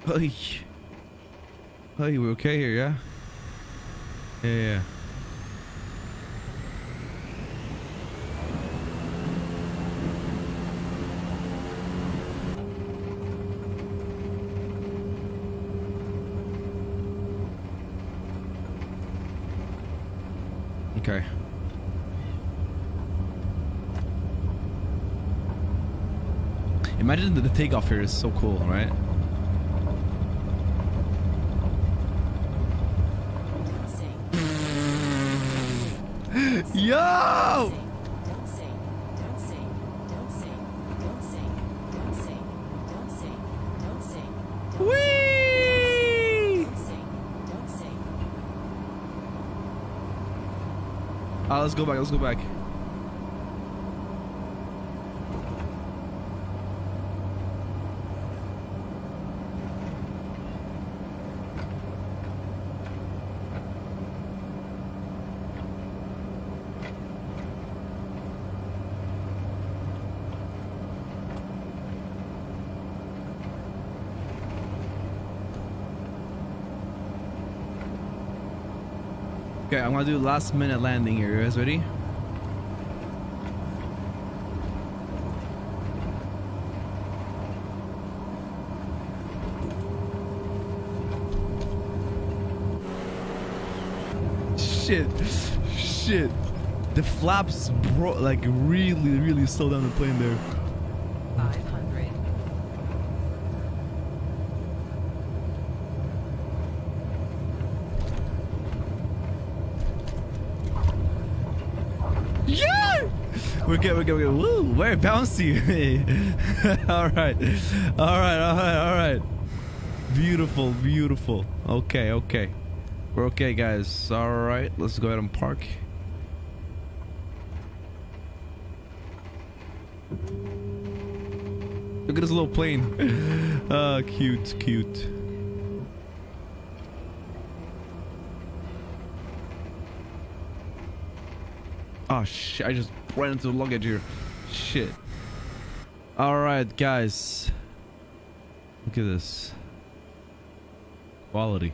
hey, hey! We're okay here, yeah? Yeah, yeah. Okay. Imagine that the takeoff here is so cool, right? Don't sink. Yo! Don't sink. Don't sink. Don't sink. Don't sink. Don't sink. Don't sink. Don't sink. Whee! Don't sink. Don't sink. Ah, let's go back. Let's go back. Okay, I'm gonna do last minute landing here. You guys ready? Shit, shit. The flaps bro like really, really slow down the plane there. 500. Yeah! We're good, we're good, we're good. Woo, very bouncy. all right. All right, all right, all right. Beautiful, beautiful. Okay, okay. We're okay, guys. All right, let's go ahead and park. Look at this little plane. Ah, cute, cute. Oh shit! I just ran into luggage here. Shit. All right, guys. Look at this quality.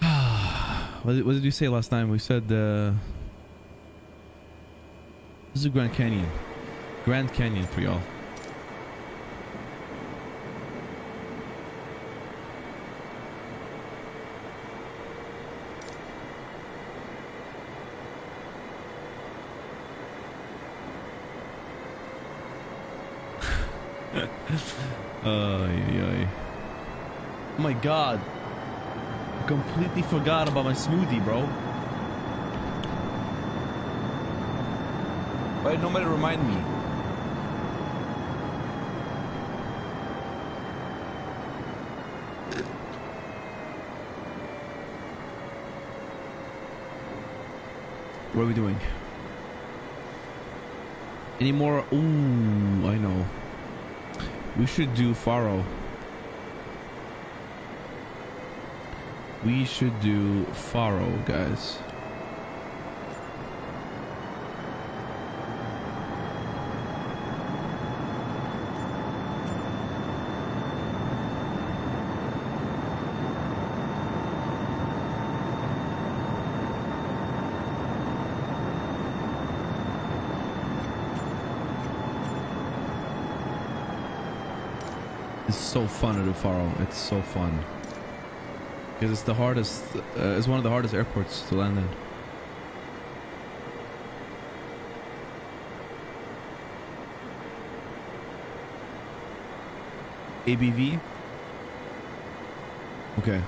what, did, what did you say last time? We said uh, this is Grand Canyon. Grand Canyon for y'all. Ay, ay. Oh my god. I completely forgot about my smoothie, bro. Why did nobody remind me? What are we doing? Any more? Ooh, I know. We should do Faro. We should do Faro, guys. It's so fun to do Faro. It's so fun. Because it's the hardest, uh, it's one of the hardest airports to land in. ABV? Okay.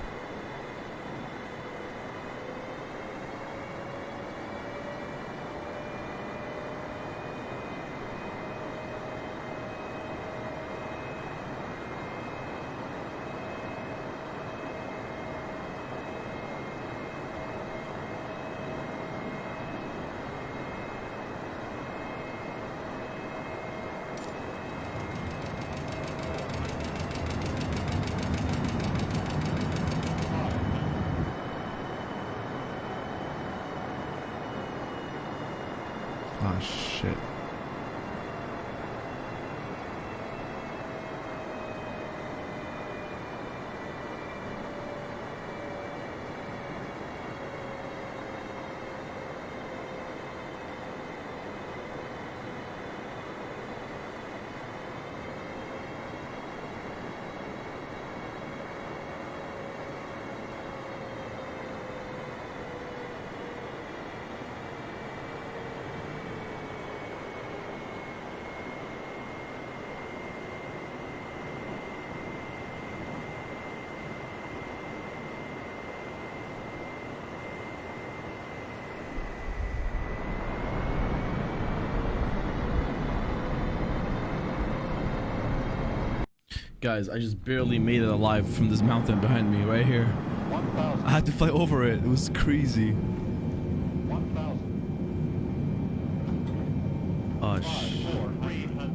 Guys, I just barely made it alive from this mountain behind me, right here. 1,000. I had to fly over it. It was crazy. 1,000. Oh, 5, sh 4, 300.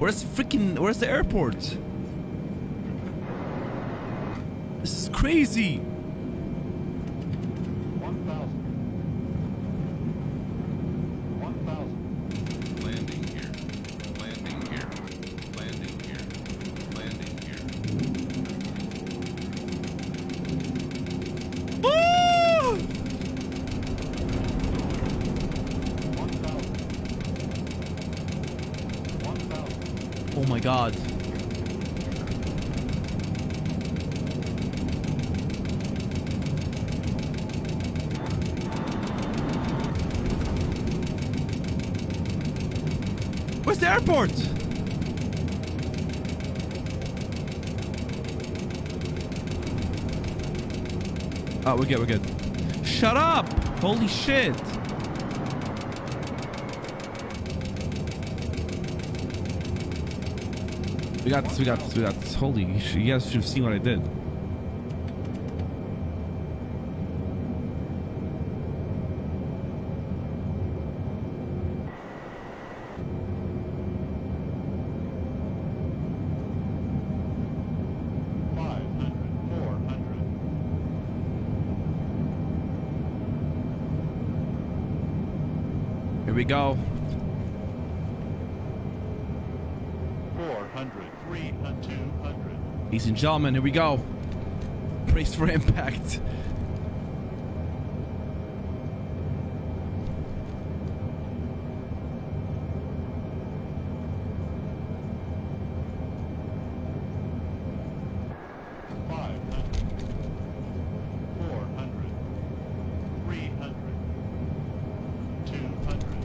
Where's freaking... Where's the airport? This is crazy. 1,000. 1,000. Landing here. Landing here. Landing here. Landing here. Woo! 1,000. 1,000. Oh my god. Where's the airport? We're good, we're good. Shut up! Holy shit! We got this, we got this, we got this. Holy sh- you guys should have seen what I did. Five hundred, four hundred, Here we go. 400, 300, 200, Ladies and gentlemen, here we go. Brace for impact. five hundred, four hundred, three hundred, two hundred,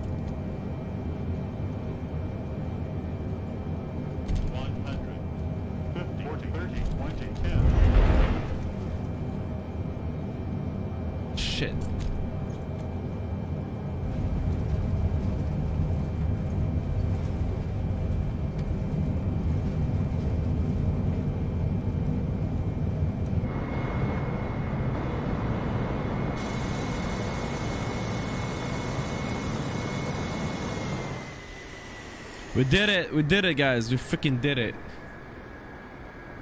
one hundred, fifty, forty, thirty, twenty, ten. Shit. We did it. We did it, guys. We freaking did it.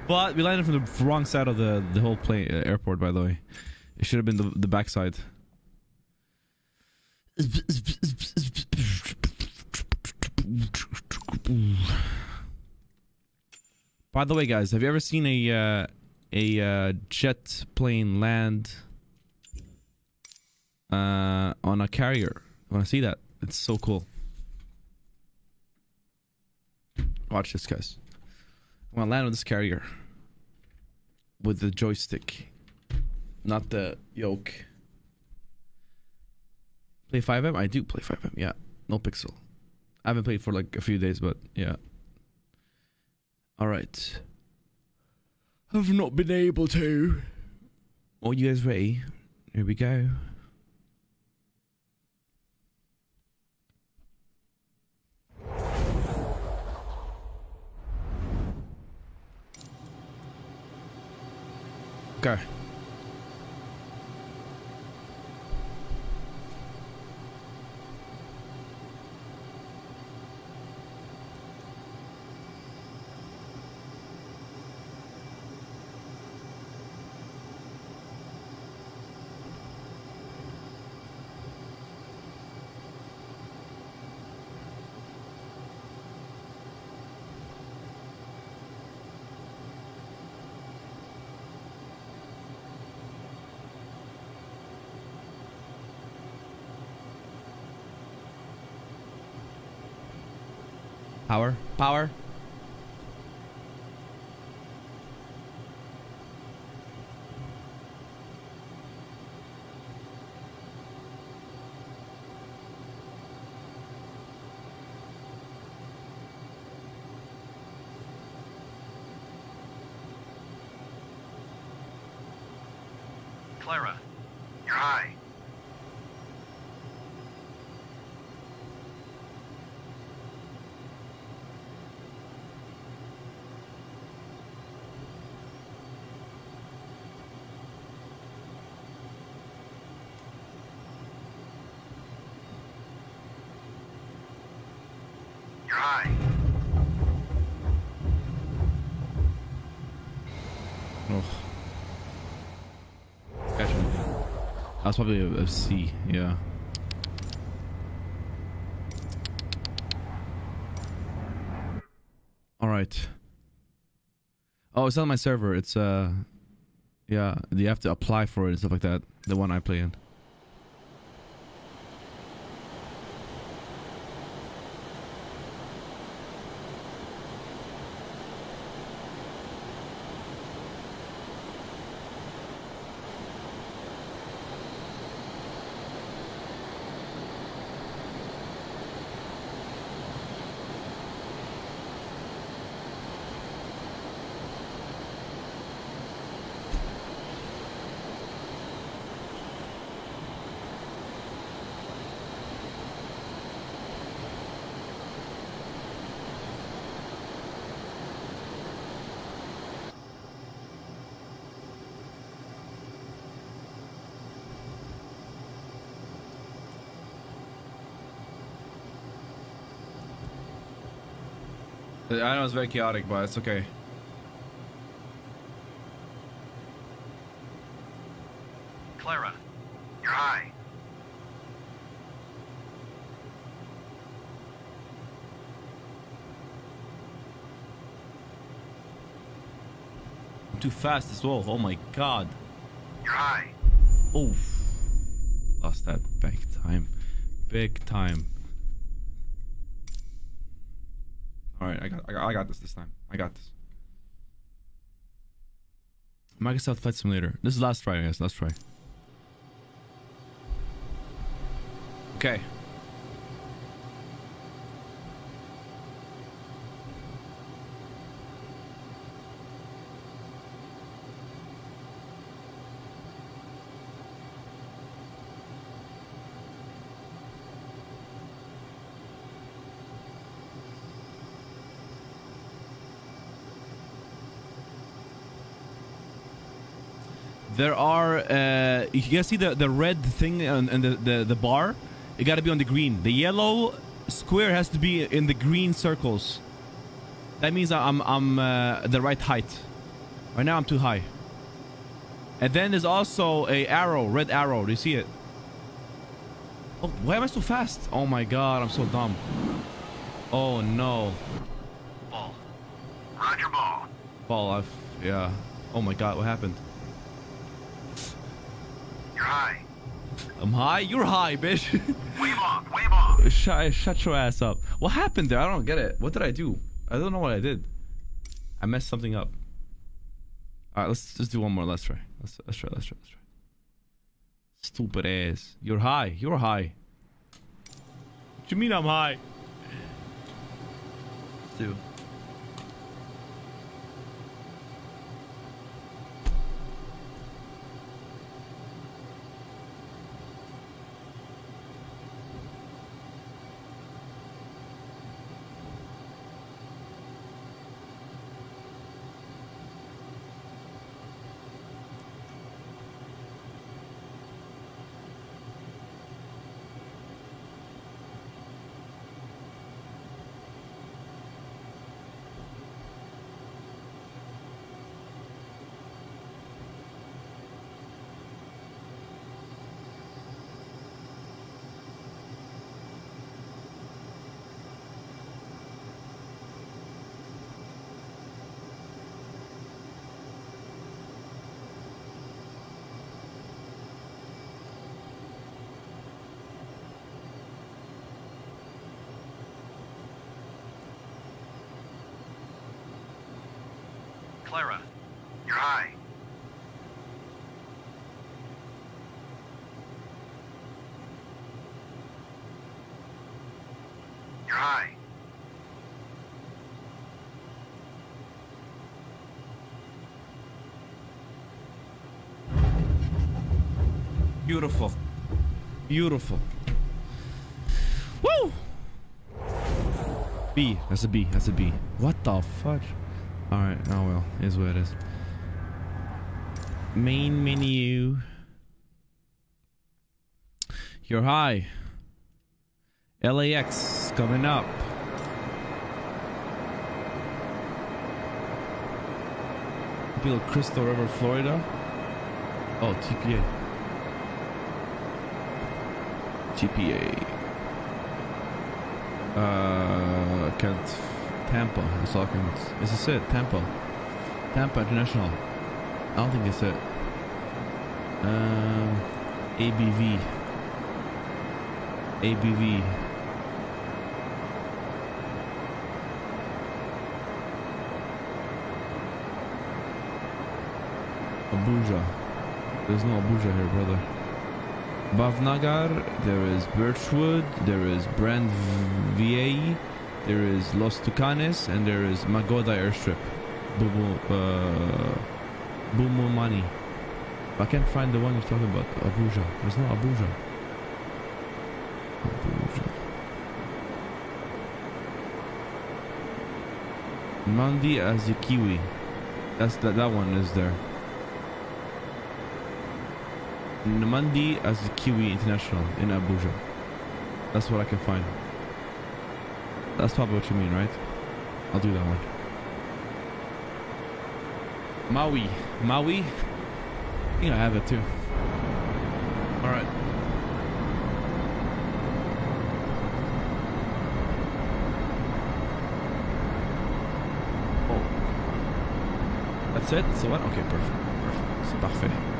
But we landed from the wrong side of the the whole plane uh, airport. By the way, it should have been the the backside. By the way, guys, have you ever seen a uh, a uh, jet plane land uh, on a carrier? I want to see that. It's so cool. Watch this, guys. I'm gonna land on this carrier with the joystick, not the yoke. Play FiveM? I do play FiveM, yeah. NoPixel. I haven't played for like a few days, but yeah. Alright. I've not been able to. Are you guys ready? Here we go. Go. Power. Power. Clara, you're high. You're high. Oh. Actually, that was probably a, a C. Yeah. All right. Oh, it's on my server. It's uh, yeah. You have to apply for it and stuff like that. The one I play in. I know it's very chaotic, but it's okay. Clara, you're high. I'm too fast as well. Oh my god. You're high. Oof. Lost that big time. Big time. Alright, I got, I got I got this this time. I got this. Microsoft Flight Simulator. This is last try, I guess. Last try. Okay. There are uh, you can see the the red thing and, and the, the the bar. It got to be on the green. The yellow square has to be in the green circles. That means I'm I'm uh, the right height. Right now I'm too high. And then there's also a arrow, red arrow. Do you see it? Oh, why am I so fast? Oh my god, I'm so dumb. Oh no. Ball. Roger ball. Ball, I've yeah. Oh my god, what happened? You're high. I'm high. You're high, bitch. Wave off. Wave off. shut, shut your ass up. What happened there? I don't get it. What did I do? I don't know what I did. I messed something up. All right, let's just do one more. Let's try. Let's let's try. Let's try. Let's try. Stupid ass. You're high. You're high. What you mean I'm high? Dude. Clara. You're high. You're high. Beautiful. Beautiful. Woo! B. That's a B. That's a B. What the fudge? Alright, oh well. Is what it is. Main menu. You're high. LAX coming up. Bill Crystal River, Florida. Oh, TPA. TPA. Uh, can't. Tampa. All I. Is this it? Tampa. Tampa International. I don't think it's it. Um, ABV. ABV. Abuja. There's no Abuja here, brother. Bhavnagar, there is Birchwood, there is Brand VA, there is Los Tucanes, and there is Magoda Airstrip. Bubu, uh, Bumumani. I can't find the one you're talking about. Abuja. There's no Abuja. Abuja. Nnamdi Azikiwe. That's that. That one is there. Nnamdi Azikiwe International in Abuja. That's what I can find. That's probably what you mean, right? I'll do that one. Maui. Maui? I think I have it too. Alright. Oh. That's it? So what? Okay, perfect. Perfect. C'est parfait.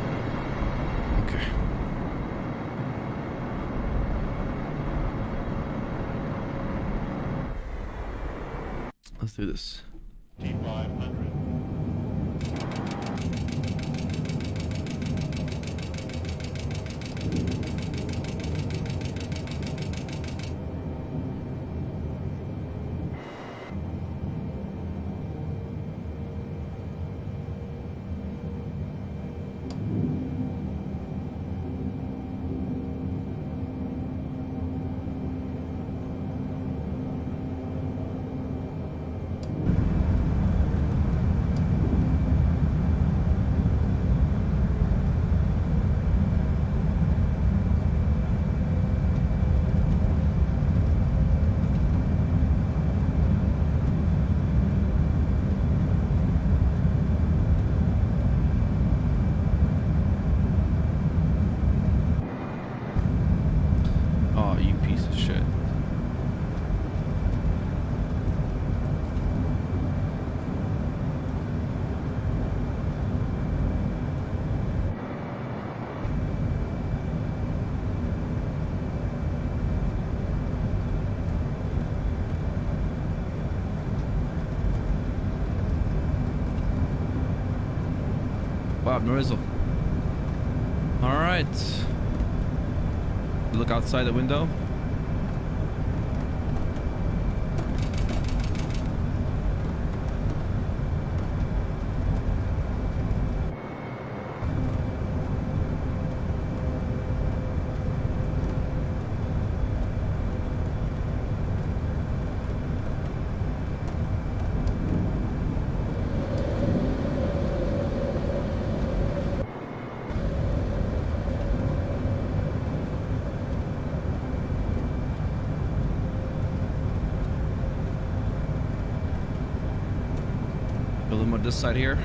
Let's this. T500. Oh, you piece of shit. All right. Look outside the window. Side here.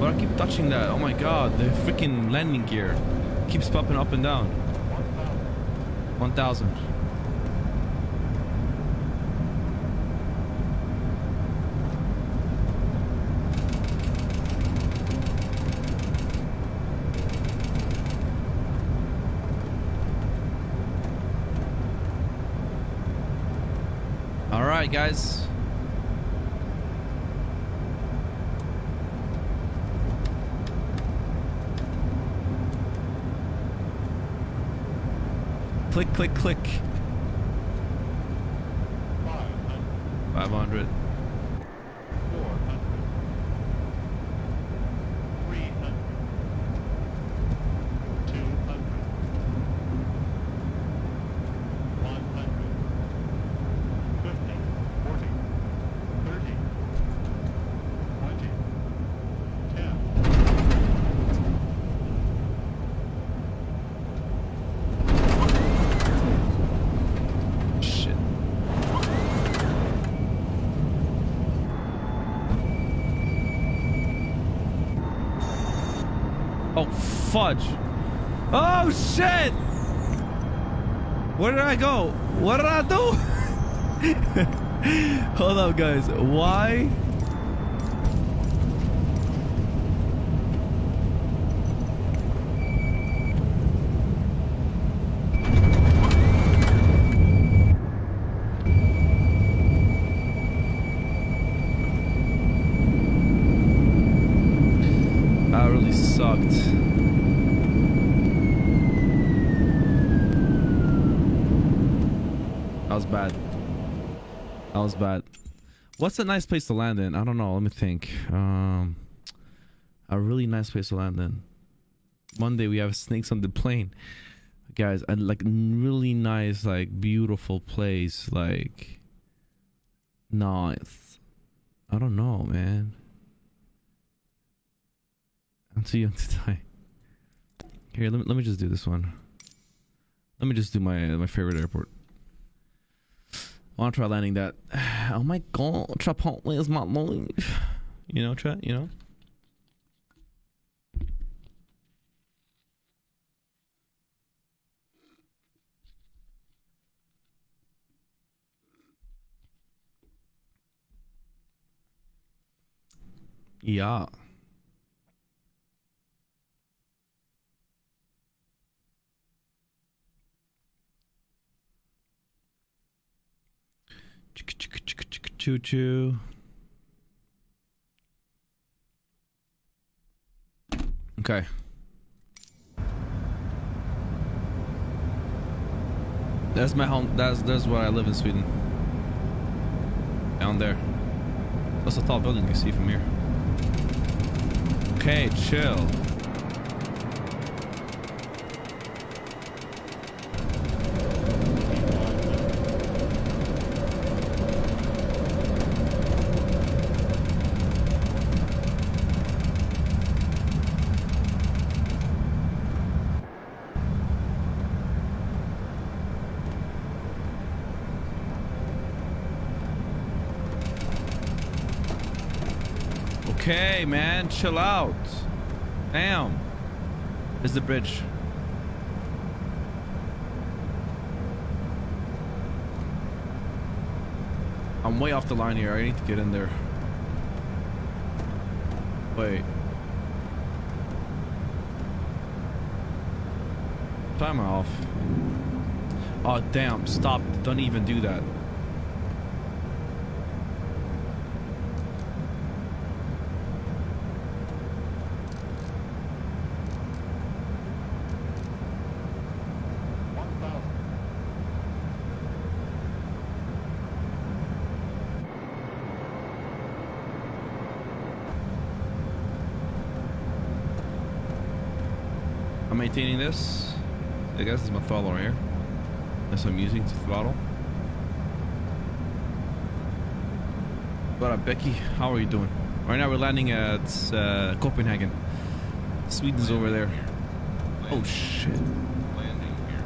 But I keep touching that. Oh my god, the freaking landing gear keeps popping up and down. 1000. All right, guys. Click, click, click. 500. 500. 400. 300. 200. 100. 50. 40. 30. 20. 10. Shit. Oh, fudge. Oh, shit! Where did I go? What did I do? Hold up, guys. Why? That really sucked. That was bad. Was bad. What's a nice place to land in? I don't know. Let me think. Um, a really nice place to land in. Monday we have snakes on the plane, guys. And like really nice, like beautiful place. Like nice. I don't know, man. I'll see you today. Here, let me, let me just do this one. Let me just do my my favorite airport want to try landing that. Oh my god, Chipotle is my life. You know, Chet, you know? Yeah. Choo choo. Okay. That's my home. That's that's where I live in Sweden. Down there. That's a tall building you see from here. Okay, chill. Okay, man, chill out. Damn. There's the bridge. I'm way off the line here. I need to get in there. Wait. Timer off. Oh, damn. Stop. Don't even do that. One thousand. I'm maintaining this. I guess this is my throttle right here. That's what I'm using to throttle. What up, Becky? How are you doing? Right now we're landing at uh, Copenhagen. Sweden's over there. Oh shit! Landing here.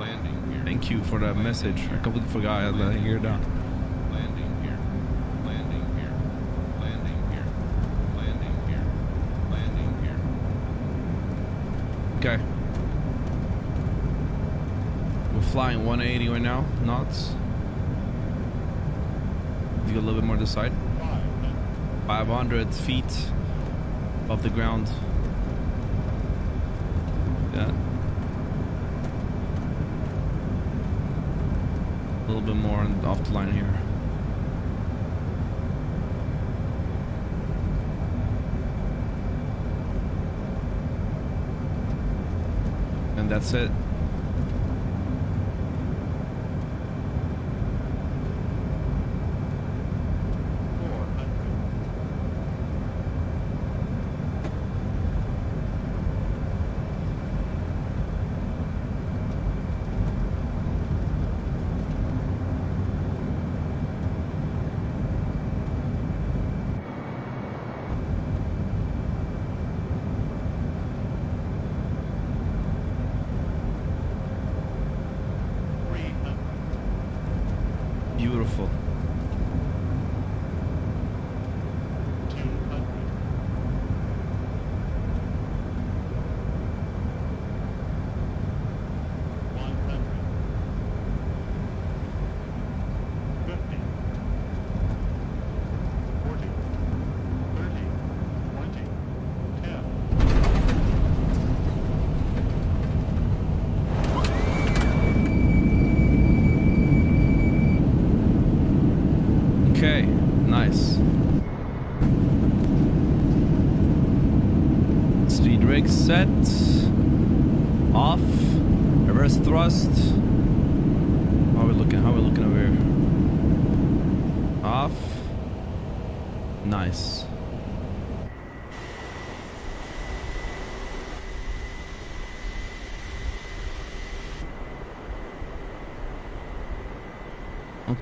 Landing here. Thank you for that message. I completely forgot I had that here down. Landing here. Landing here. Landing here. Landing here. Landing here. Okay. We're flying 180 right now, knots. If you go a little bit more to the side. Five hundred. feet above the ground. Yeah. A little bit more off the line here. And that's it.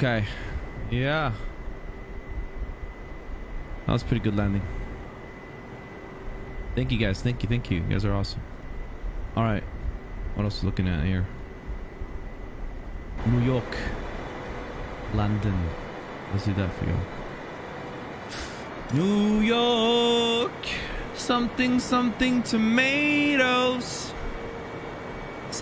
Okay. Yeah. That was pretty good landing. Thank you guys. Thank you. Thank you. You guys are awesome. All right. What else looking at here? New York. London. Let's do that for you. New York. Something, something, tomatoes.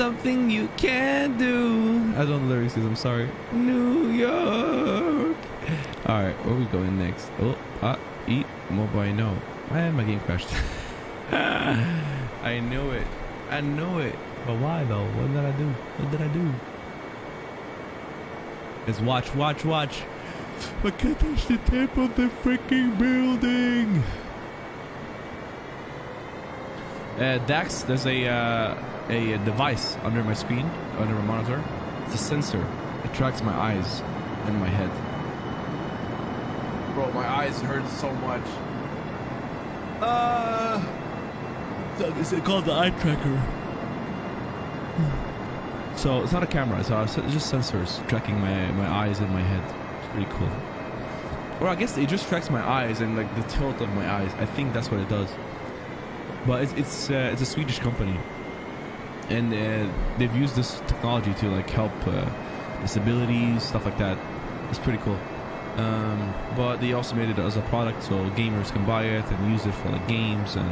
Something you can't do. I don't know the lyrics, I'm sorry. New York. All right, where are we going next? Oh, ah, eat mobile. No, I my game crashed. I knew it. I knew it. But why though? What did I do? What did I do? Let's watch, watch, watch. I can't touch the tip of the freaking building. Uh, Dax, there's a uh, a device under my screen, under my monitor. It's a sensor. It tracks my eyes and my head. Bro, my eyes hurt so much. Uh, is it called the eye tracker? So it's not a camera. It's, uh, it's just sensors tracking my my eyes and my head. It's pretty cool. Or I guess it just tracks my eyes and like the tilt of my eyes. I think that's what it does. But it's it's, uh, it's a Swedish company, and uh, they've used this technology to like help uh, disabilities stuff like that. It's pretty cool. Um, but they also made it as a product so gamers can buy it and use it for like games and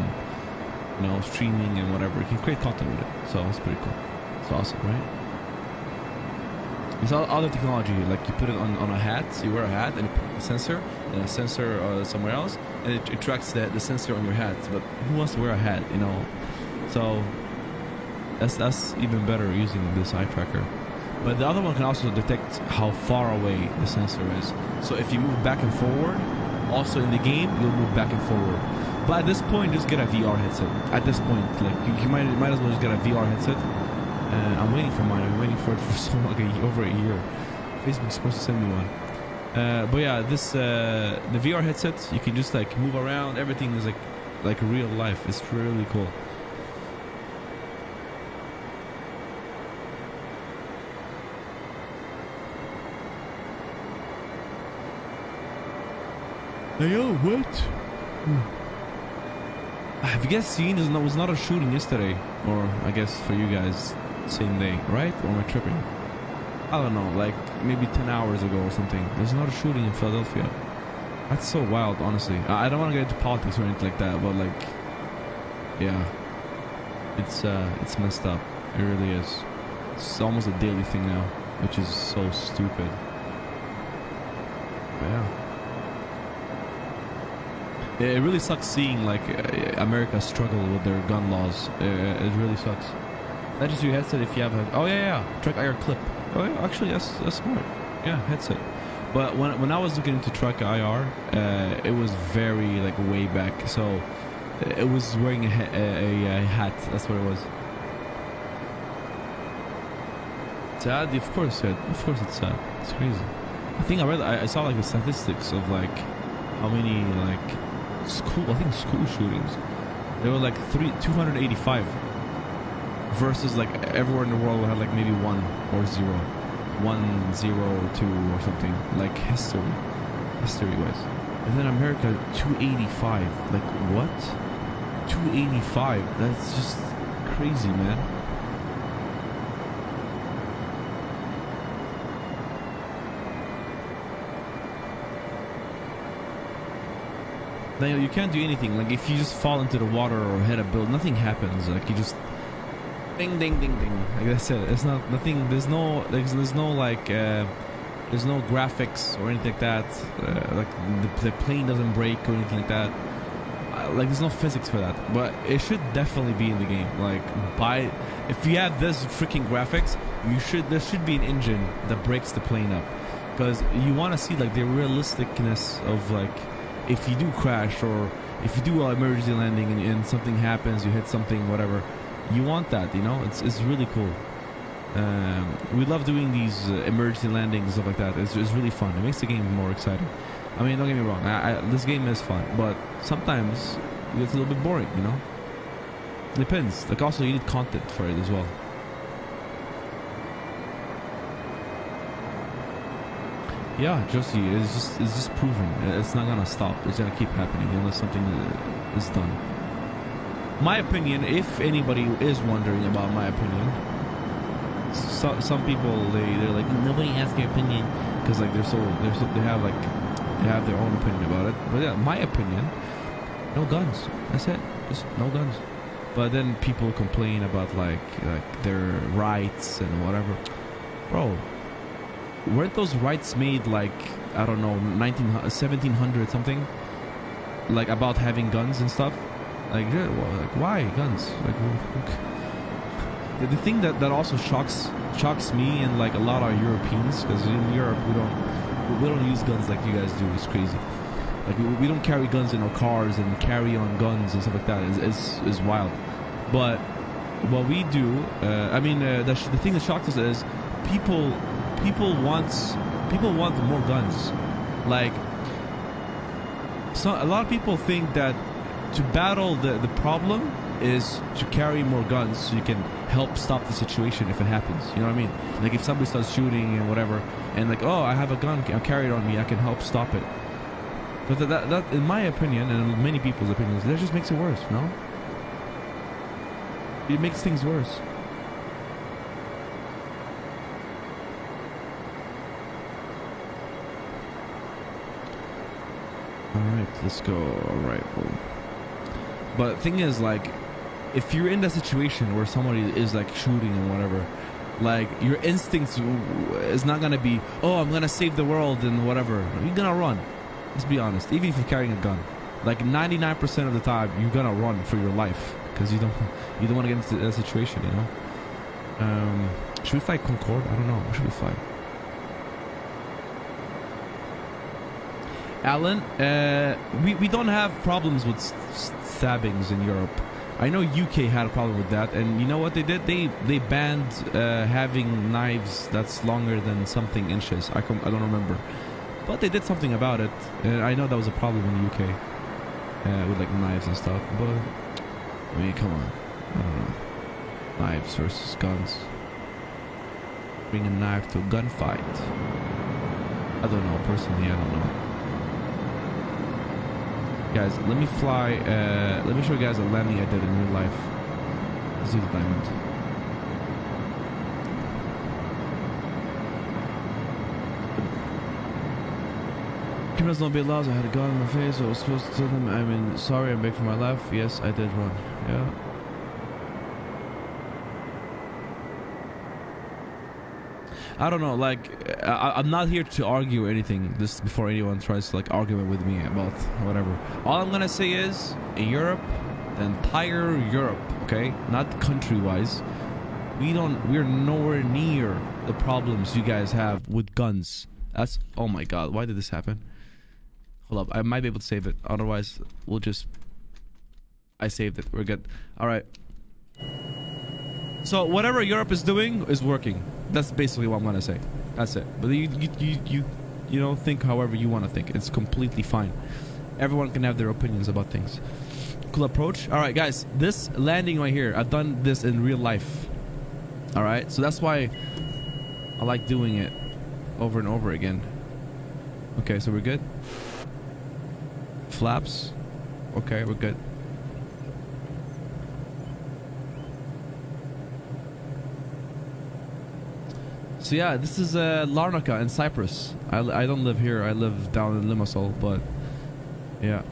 you know streaming and whatever. You can create content with it. So it's pretty cool. It's awesome, right? It's all other technology, like you put it on, on a hat, you wear a hat and a sensor, and a sensor uh, somewhere else, and it, it tracks the, the sensor on your hat. But who wants to wear a hat, you know? So that's that's even better using this eye tracker. But the other one can also detect how far away the sensor is. So if you move back and forward, also in the game, you'll move back and forward. But at this point, just get a VR headset. At this point, like you, you might might as well just get a VR headset uh, I'm waiting for mine. I'm waiting for it for so long, like over a year. Facebook's supposed to send me one. Uh, but yeah, this uh, the VR headset, you can just like move around. Everything is like like real life. It's really cool. Yo, what? Hmm. Have you guys seen? It was not a shooting yesterday, or I guess for you guys, same day, right? Or am I tripping? I don't know, like maybe 10 hours ago or something. There's not a shooting in Philadelphia. That's so wild, honestly. I don't want to get into politics or anything like that, but like, yeah, it's uh, it's messed up. It really is. It's almost a daily thing now, which is so stupid. But yeah. It really sucks seeing like uh, America struggle with their gun laws. Uh, it really sucks. That is just your headset if you have a. Oh yeah, yeah. TrackIR clip. Oh yeah, actually that's that's smart. Yeah, headset. But when when I was looking into TrackIR, uh, it was very like way back. So it was wearing a, a, a hat. That's what it was. Sad, of course. Sad. Of course, it's sad. It's crazy. I think I read. I, I saw like the statistics of like how many like school. I think school shootings. There were like three, 285 versus like everywhere in the world had like maybe one or zero, one, zero, two or something like history, history wise. And then America 285. Like what? 285. That's just crazy, man. Now you can't do anything. Like if you just fall into the water or hit a build, nothing happens. Like you just Ding, ding, ding, ding. Like I said, it's not nothing. There's no, there's, there's no like, uh, there's no graphics or anything like that. Uh, like the, the, plane doesn't break or anything like that. Uh, like there's no physics for that. But it should definitely be in the game. Like by, if you have this freaking graphics, you should there should be an engine that breaks the plane up, because you want to see like the realisticness of like, if you do crash or if you do an emergency landing and, and something happens, you hit something, whatever you want that, you know? It's, it's really cool. Um, we love doing these uh, emergency landings and stuff like that. It's, it's really fun. It makes the game more exciting. I mean, don't get me wrong. I, I, this game is fun, but sometimes it's a little bit boring, you know? Depends. Like, also, you need content for it as well. Yeah, Josie, it's just it's just proven. It's not gonna stop. It's gonna keep happening unless something uh, is done my opinion, if anybody is wondering about my opinion, so, some people they they're like nobody asks your opinion because like they're so they're so they have like they have their own opinion about it. But yeah, my opinion, no guns. That's it. Just no guns. But then people complain about like like their rights and whatever. Bro, weren't those rights made like I don't know 19 1700 something? like about having guns and stuff. Like, like why guns? Like, the, the thing that that also shocks shocks me and like a lot of Europeans because in Europe we don't we don't use guns like you guys do. It's crazy. Like we, we don't carry guns in our cars and carry on guns and stuff like that. It's wild. But what we do, uh, I mean, uh, the, the thing that shocks us is people people want people want more guns. Like so a lot of people think that to battle the, the problem is to carry more guns so you can help stop the situation if it happens. You know what I mean? Like if somebody starts shooting and whatever, and like, oh, I have a gun, I'll carry it on me, I can help stop it. But that, that, that in my opinion, and many people's opinions, that just makes it worse, no? It makes things worse. Alright, let's go. Boom. But thing is, like, if you're in that situation where somebody is like shooting and whatever, like your instincts is not gonna be, oh, I'm gonna save the world and whatever. You're gonna run. Let's be honest. Even if you're carrying a gun, like 99% of the time, you're gonna run for your life because you don't you don't want to get into that situation. You know. Um, should we fly Concorde? I don't know. What should we fly? Alan, uh, we, we don't have problems with stabbings in Europe. I know UK had a problem with that, and you know what they did? They they banned uh, having knives that's longer than something inches. I I don't remember, but they did something about it. And I know that was a problem in the UK uh, with like knives and stuff. But I mean, come on, I don't know. Knives versus guns. Bring a knife to a gunfight. I don't know personally. I don't know guys let me fly uh let me show you guys a landing i did in real life let's do the diamond Criminals don't be laws. I had a gun in my face. I was supposed to tell them. I mean, sorry, I'm back for my life. Yes, I did run. Yeah. I don't know. Like, I, I'm not here to argue anything. This before anyone tries to like argue with me about whatever. All I'm gonna say is, in Europe, the entire Europe, okay, not country-wise, we don't. We're nowhere near the problems you guys have with guns. That's. Oh my God! Why did this happen? Hold up. I might be able to save it. Otherwise, we'll just. I saved it. We're good. All right. So whatever Europe is doing is working. That's basically what I'm gonna say. That's it. But you you you you, you know think however you want to think. It's completely fine. Everyone can have their opinions about things. Cool approach. All right, guys. This landing right here, I've done this in real life. All right, so that's why I like doing it over and over again. Okay, so we're good. Flaps. Okay, we're good. So yeah, this is uh, Larnaca in Cyprus. I, I don't live here. I live down in Limassol, but yeah.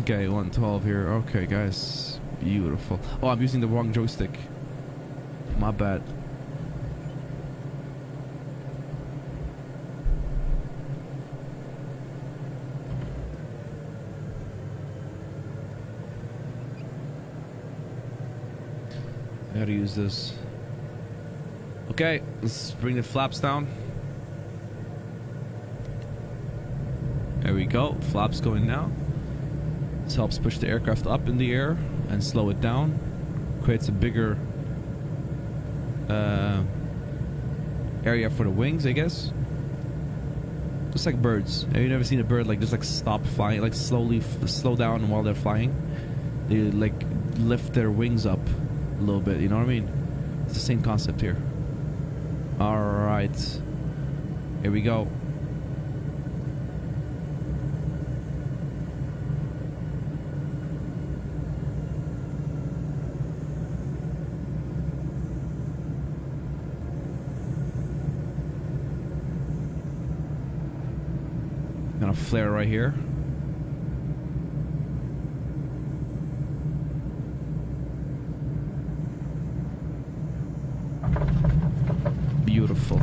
Okay, 112 here. Okay, guys. Beautiful. Oh, I'm using the wrong joystick. My bad. I gotta use this. Okay, let's bring the flaps down. There we go. Flaps going now. This helps push the aircraft up in the air and slow it down. Creates a bigger uh, area for the wings, I guess. Just like birds. Have you never seen a bird like just like stop flying, like slowly slow down while they're flying? They like lift their wings up a little bit. You know what I mean? It's the same concept here. All right, here we go. Gonna flare right here. Beautiful.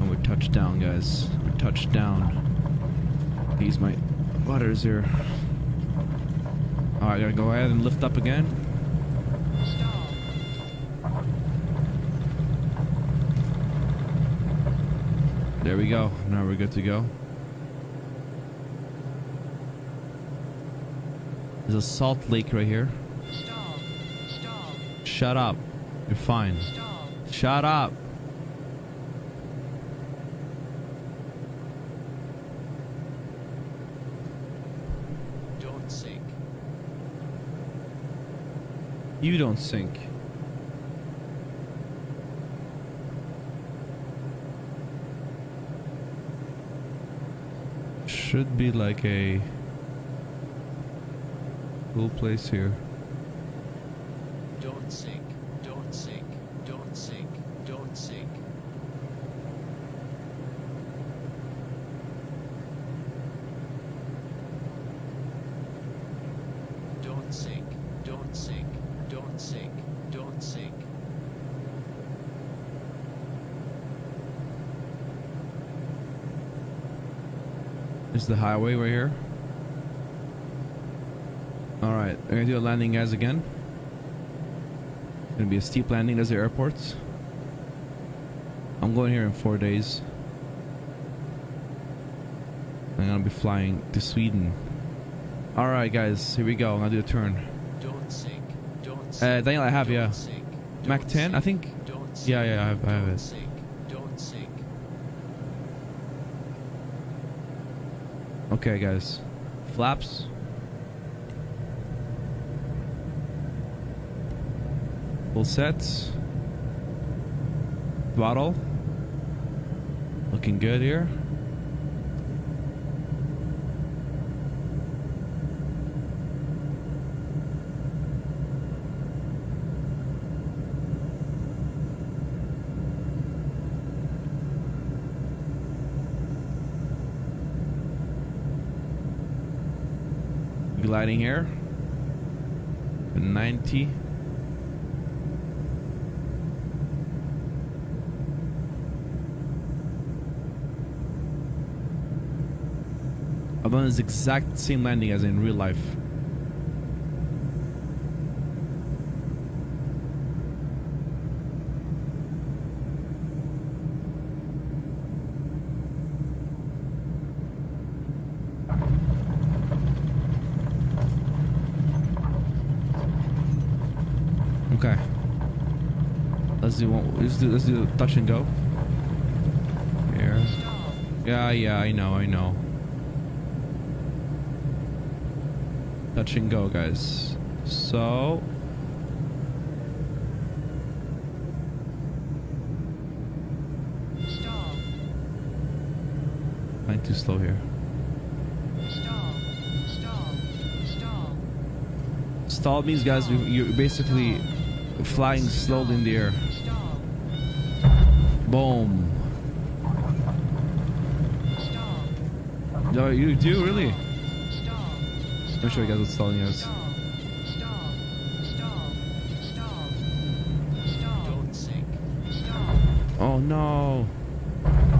And we're touched down, guys. We're touched down. He's my What is here? Alright, gotta go ahead and lift up again. There we go. Now we're good to go. There's a salt lake right here. Shut up. You're fine. Shut up. Don't sink. You don't sink. Should be like a cool place here. Is the highway right here? Alright, we're gonna do a landing guys again. Gonna be a steep landing, there's the airport. I'm going here in four days. I'm gonna be flying to Sweden. Alright guys, here we go. I'm gonna do a turn. Don't sink. Don't Uh. Daniel, I have, yeah. sink. Mac 10, I think. Don't sink. Yeah, yeah, I have, I have it. sink. Don't sink. Okay, guys. Flaps. Full sets. Throttle. Looking good here. Gliding here. 90. I've done this exact same landing as in real life. Okay. Let's do one. Let's do. Let's do touch and go. Here. Yeah, yeah. I know. I know. Touch and go, guys. So. Stall. I'm too slow here. Stall. Stall. Stall. Stall means, guys, you- you're basically flying slowly in the air. Boom. No, you do really. Me show you guys what stalling us. Oh no.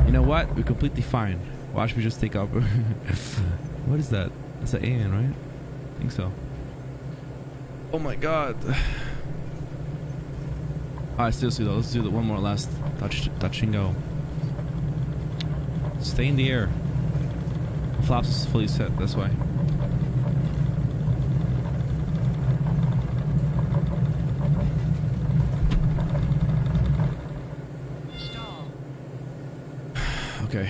You know what? We're completely fine. Watch me just take up. what is that? That's an alien, right? I think so. Oh my god. Alright, seriously though, let's do the one more last touch touch and go. Stay in the air. The flaps is fully set, this why. Stall. Okay.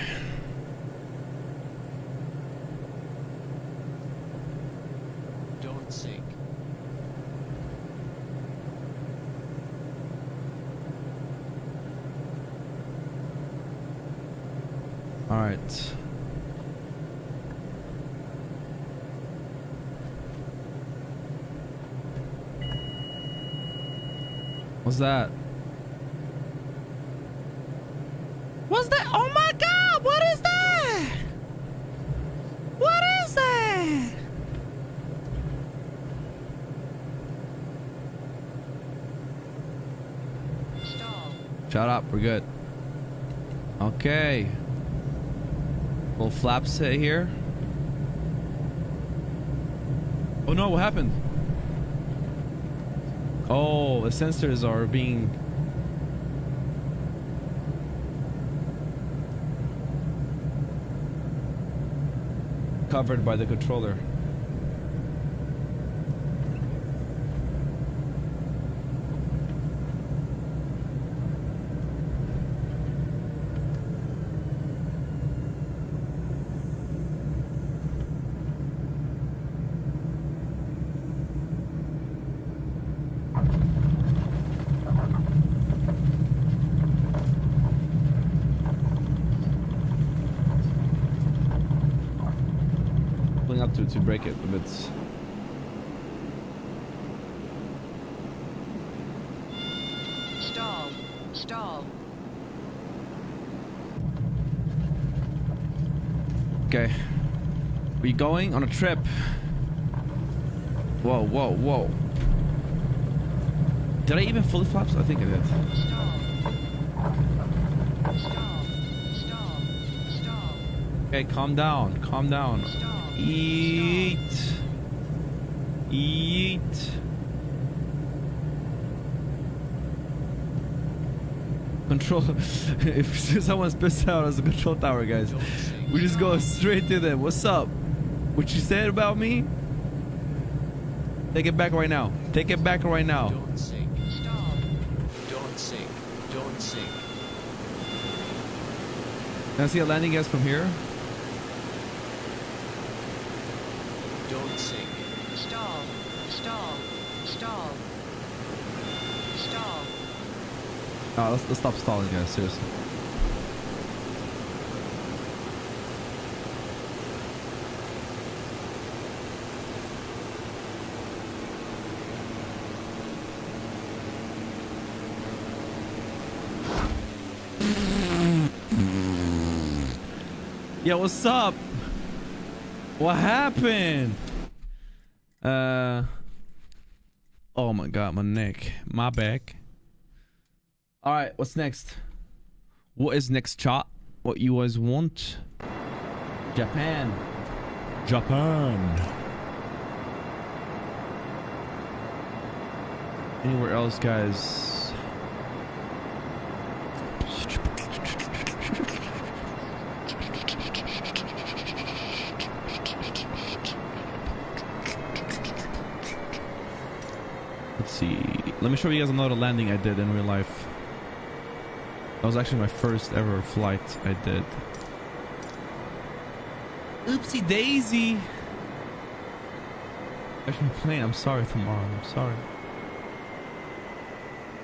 Don't sink. Alright. What's that? What's that? Oh my god! What is that? What is that? Stall. Shut up, we're good. Okay. Little flap set here. Oh no, what happened? Oh, the sensors are being... Covered by the controller. Pulling up to, to break it, but it's... Stall. Stall. Okay. We going on a trip. Whoa, whoa, whoa. Did I even fully flaps? I think I did. Stall. Stall. Stall. Stall. Okay, calm down, calm down. Eat. Eat. Control. if someone's pissed out as a control tower, guys, we just go straight to them. What's up? What you said about me? Take it back right now. Take it back right now. Don't sink. Don't sink. Don't sink. Can I see a landing guys from here? Don't sink. Stall. Stall. Stall. Stall. No, let's, let's stop stalling, guys. Seriously. Yo, what's up? What happened? Uh. Oh my god, my neck, my back. All right, what's next? What is next, chat? What you guys want? Japan. Japan. Anywhere else, guys? Let's see. Let me show you guys another landing I did in real life. That was actually my first ever flight I did. Oopsie daisy. Actually, plane. I'm sorry tomorrow. I'm sorry.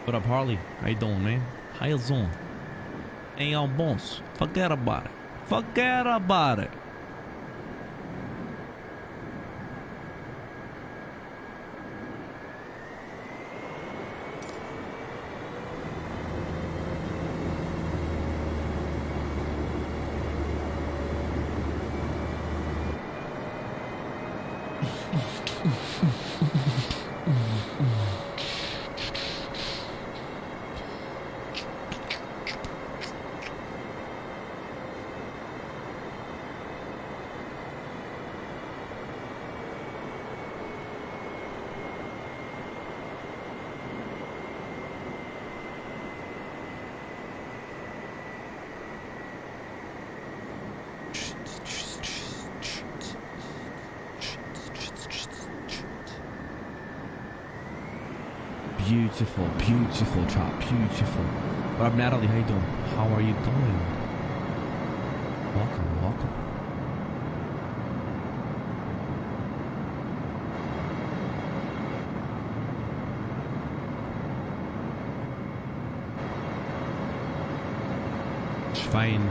What up, Harley? How you doing, man? How you doing? Hey, y'all boss. Forget about it. Forget about it. Beautiful, beautiful chop, beautiful. Up, Natalie? How you doing? How are you doing? Welcome, welcome. Fine.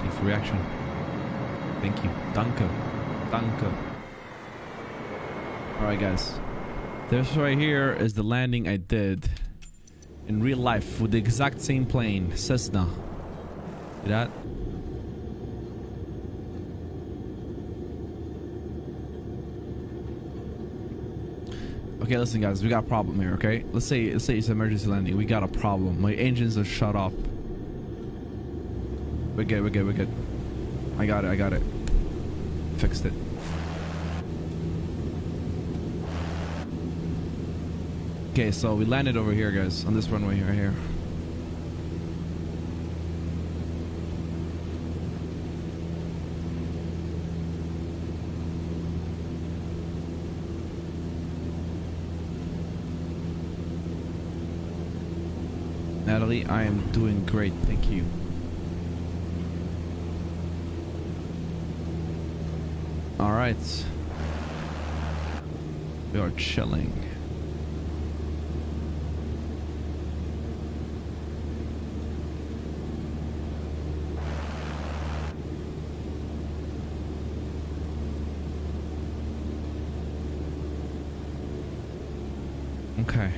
Thanks for reaction. Thank you. Danke. Danke. Alright, guys. This right here is the landing I did in real life with the exact same plane, Cessna. See that? Okay, listen guys, we got a problem here, okay? Let's say let's say it's emergency landing. We got a problem. My engines are shut off. We're good, we're good, we're good. I got it, I got it. Fixed it. Okay, so we landed over here, guys, on this runway right here. Natalie, I am doing great, thank you. All right. We are chilling. Okay.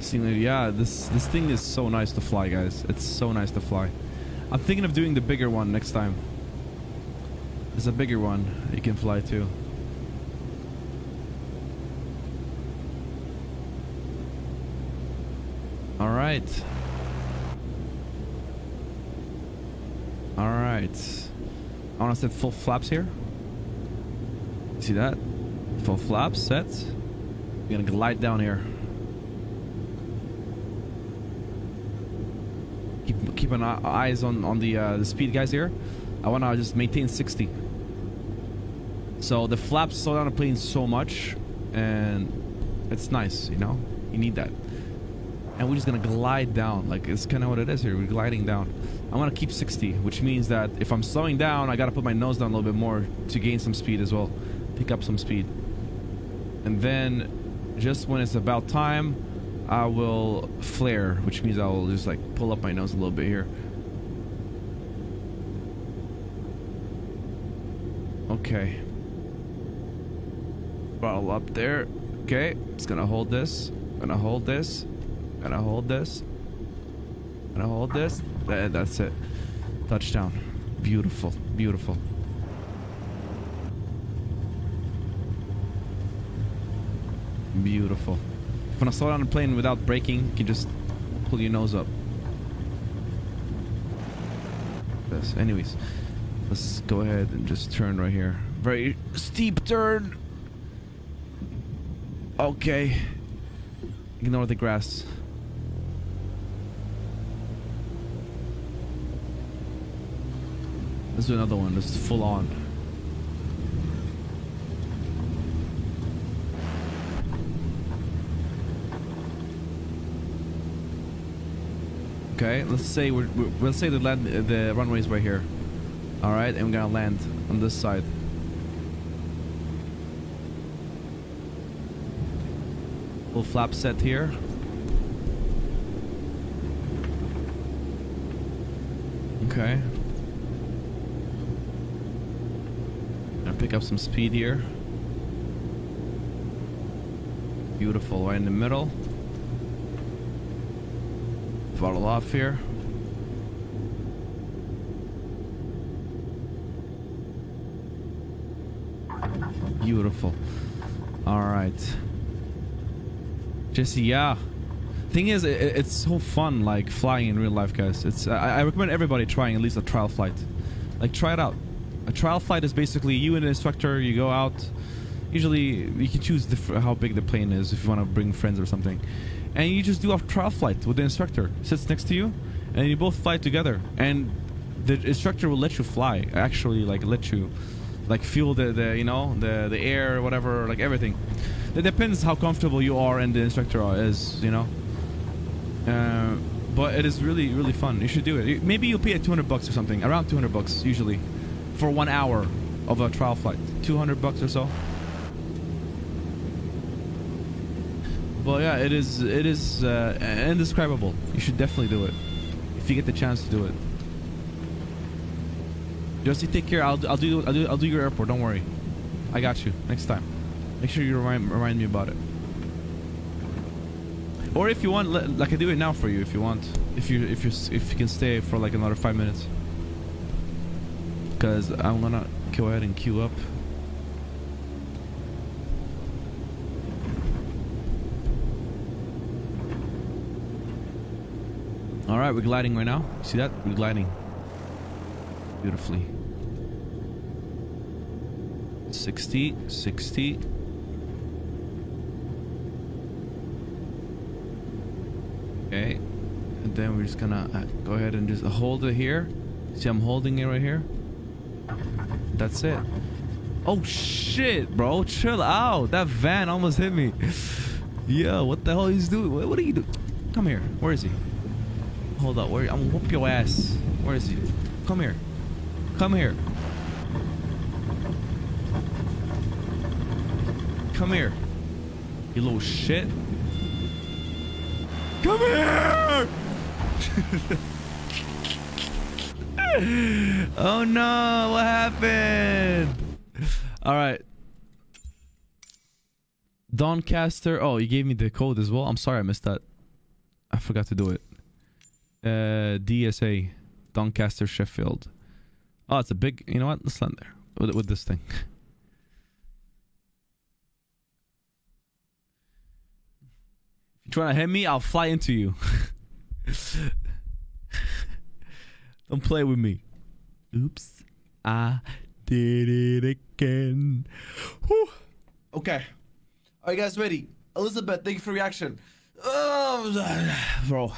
Seeing yeah, this this thing is so nice to fly, guys. It's so nice to fly. I'm thinking of doing the bigger one next time. There's a bigger one you can fly to. All right. All right. I want to set full flaps here. See that? Full flaps set. We're gonna glide down here. Keep keep an eye, eyes on on the uh, the speed guys here. I want to just maintain 60. So the flaps slow down the plane so much, and it's nice, you know. You need that. And we're just gonna glide down, like it's kind of what it is here. We're gliding down. I want to keep 60, which means that if I'm slowing down, I gotta put my nose down a little bit more to gain some speed as well, pick up some speed. And then, just when it's about time, I will flare, which means I will just like pull up my nose a little bit here. Okay. Bottle up there. Okay, it's gonna hold this. Gonna hold this. Gonna hold this. Gonna hold this. That, that's it. Touchdown. Beautiful. Beautiful. Beautiful. If you want to slow down the plane without braking, you can just pull your nose up. This. Anyways, let's go ahead and just turn right here. Very steep turn. Okay. Ignore the grass. Let's do another one. Let's full on. Let's say we're, we're let's say the land the runway is right here. All right, and we're gonna land on this side. Full flap set here. Okay. Gonna pick up some speed here. Beautiful, right in the middle. Throttle off here. Beautiful. All right. Jesse, yeah. Thing is, it, it's so fun, like flying in real life, guys. It's I, I recommend everybody trying at least a trial flight. Like try it out. A trial flight is basically you and an instructor. You go out. Usually, you can choose how big the plane is if you want to bring friends or something, and you just do a trial flight with the instructor. Sits next to you, and you both fly together. And the instructor will let you fly. Actually, like let you, like feel the, the you know the the air, whatever, like everything. It depends how comfortable you are and the instructor is, you know. Uh, but it is really really fun. You should do it. Maybe you'll pay 200 bucks or something, around 200 bucks usually, for one hour of a trial flight. 200 bucks or so. But yeah, it is it is uh, indescribable. You should definitely do it if you get the chance to do it. Josie, take care. I'll I'll do I'll do I'll do your airport. Don't worry. I got you next time. Make sure you remind remind me about it. Or if you want, like I do it now for you. If you want, if you if you if you can stay for like another five minutes, because I'm gonna go ahead and queue up. right, we're gliding right now. See that? We're gliding. Beautifully. 60, 60. Okay. And then we're just gonna uh, go ahead and just hold it here. See, I'm holding it right here. That's it. Oh shit, bro. Chill out. That van almost hit me. Yo, what the hell he's doing? What, what are you doing? Come here. Where is he? Hold up. Where? I'm gonna whoop your ass. Where is he? Come here. Come here. Come here. You little shit. Come here! oh no, what happened? All right. Doncaster. Oh, you gave me the code as well. I'm sorry I missed that. I forgot to do it. Uh, DSA. Doncaster Sheffield. Oh, it's a big. You know what? Let's land there with, with this thing. If you're trying to hit me, I'll fly into you. Don't play with me. Oops. I did it again. Whew. Okay. Are you guys ready? Elizabeth, thank you for reaction. Oh, bro.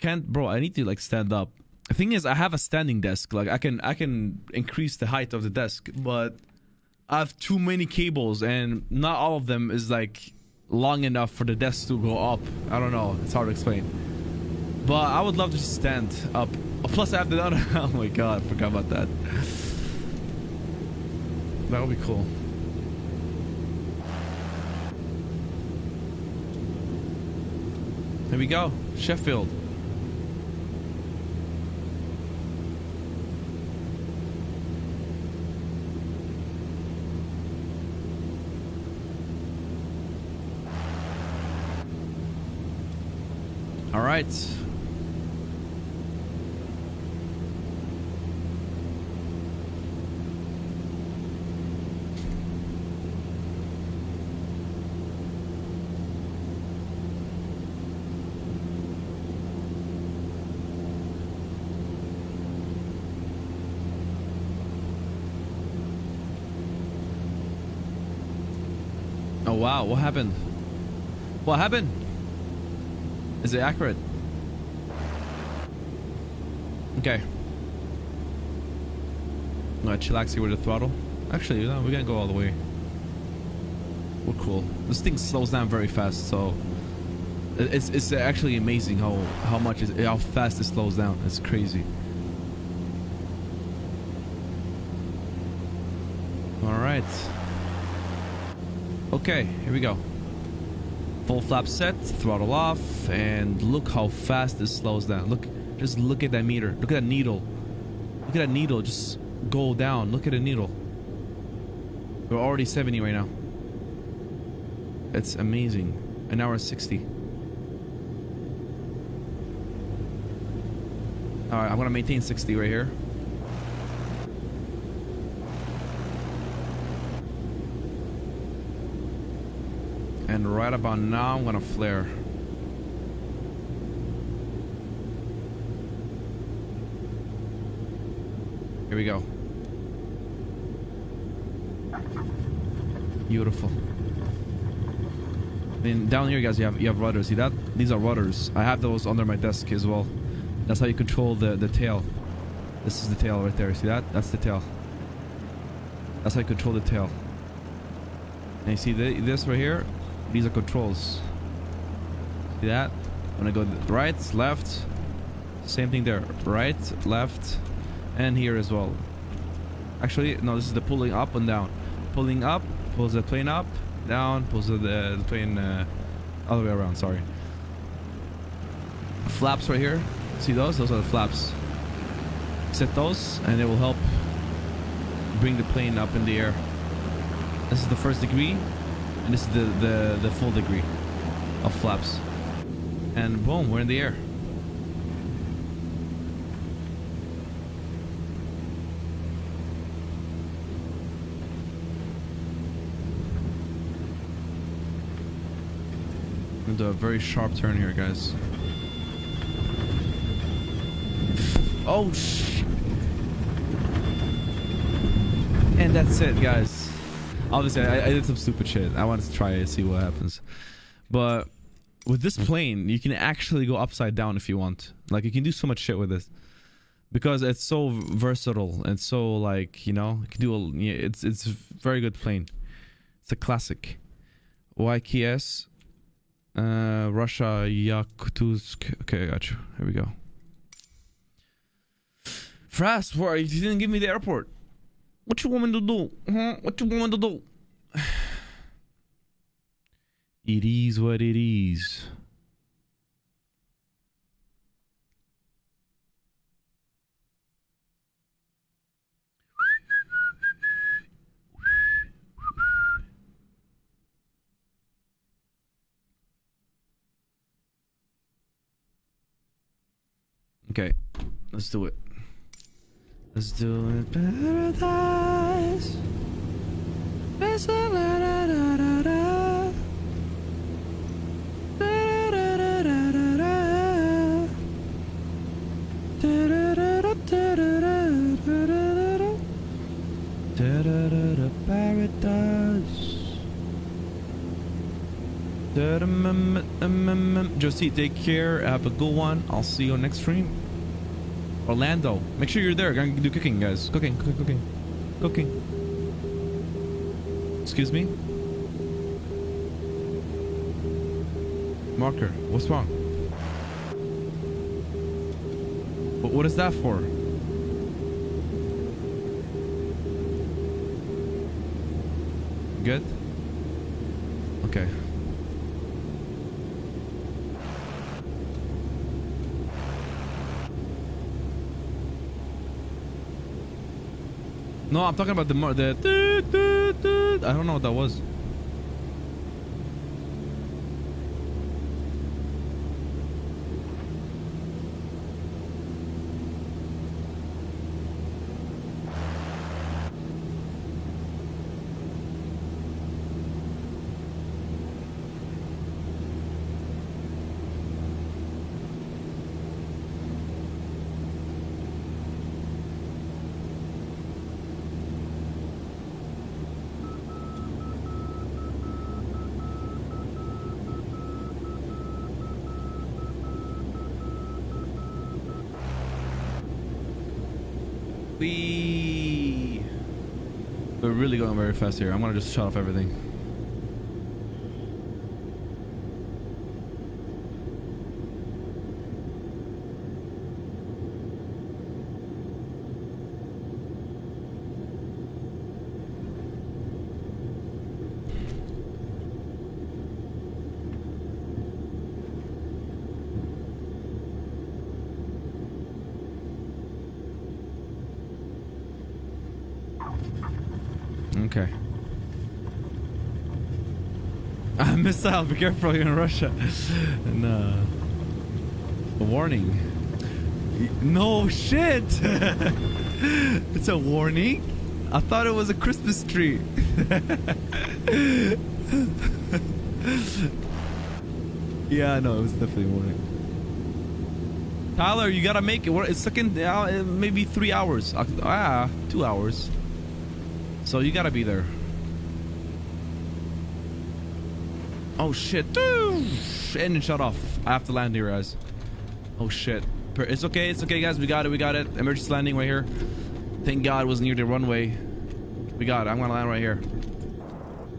Can't, bro. I need to like stand up. The thing is, I have a standing desk. Like I can, I can increase the height of the desk, but I have too many cables, and not all of them is like long enough for the desk to go up. I don't know. It's hard to explain. But I would love to stand up. Plus, I have the other. Oh my god, I forgot about that. That would be cool. There we go. Sheffield. Right. Oh wow, what happened? What happened? Is it accurate? Okay. Gonna chillax here with the throttle. Actually, no, we're gonna go all the way. We're cool. This thing slows down very fast, so it's it's actually amazing how how much is how fast it slows down. It's crazy. All right. Okay, here we go. Full flap set, throttle off, and look how fast this slows down. Look, just look at that meter. Look at that needle. Look at that needle just go down. Look at the needle. We're already 70 right now. It's amazing. An hour 60. Alright, I'm gonna maintain 60 right here. Right about now, I'm gonna flare. Here we go. Beautiful. Then down here, guys, you have you have rudders. See that? These are rudders. I have those under my desk as well. That's how you control the the tail. This is the tail right there. See that? That's the tail. That's how you control the tail. And you see the, this right here? These are controls. See that? I'm gonna go right, left. Same thing there. Right, left, and here as well. Actually, no, this is the pulling up and down. Pulling up, pulls the plane up, down, pulls the, the plane uh, all the way around, sorry. Flaps right here. See those? Those are the flaps. Set those, and it will help bring the plane up in the air. This is the first degree, and this is the, the, the full degree of flaps. And boom, we're in the air. I'm do a very sharp turn here, guys. Oh, sh And that's it, guys. Obviously, I, I did some stupid shit. I wanted to try it, see what happens. But with this plane, you can actually go upside down if you want. Like you can do so much shit with this because it's so versatile and so like you know you can do a, it's it's a very good plane. It's a classic. YKS, uh, Russia, Yakutsk. Okay, I got you. Here we go. Fast, why you didn't give me the airport? What you want me to do? Huh? What you want me to do? It is what it is. Okay, let's do it. Let's do it. Paradise. Paradise. Josie, take care. Have a good one. I'll see you next stream. Orlando, make sure you're there. Gonna do cooking, guys. Cooking, cooking, cooking, cooking. Excuse me. Marker, what's wrong? What, what is that for? Good? Okay. No, I'm talking about the the. I don't know what that was. We. We're really going very fast here. I'm gonna just shut off everything. Okay. Ah, missile, be careful, you're in Russia. And, uh, a warning. No shit! it's a warning? I thought it was a Christmas tree. yeah, no, it was definitely a warning. Tyler, you gotta make it. It's second, uh, maybe three hours. Uh, Ah, two hours. So you gotta be there. Oh shit. Engine shut off. I have to land here, guys. Oh shit. It's okay, it's okay, guys. We got it, we got it. Emergency landing right here. Thank God it was near the runway. We got it. I'm gonna land right here.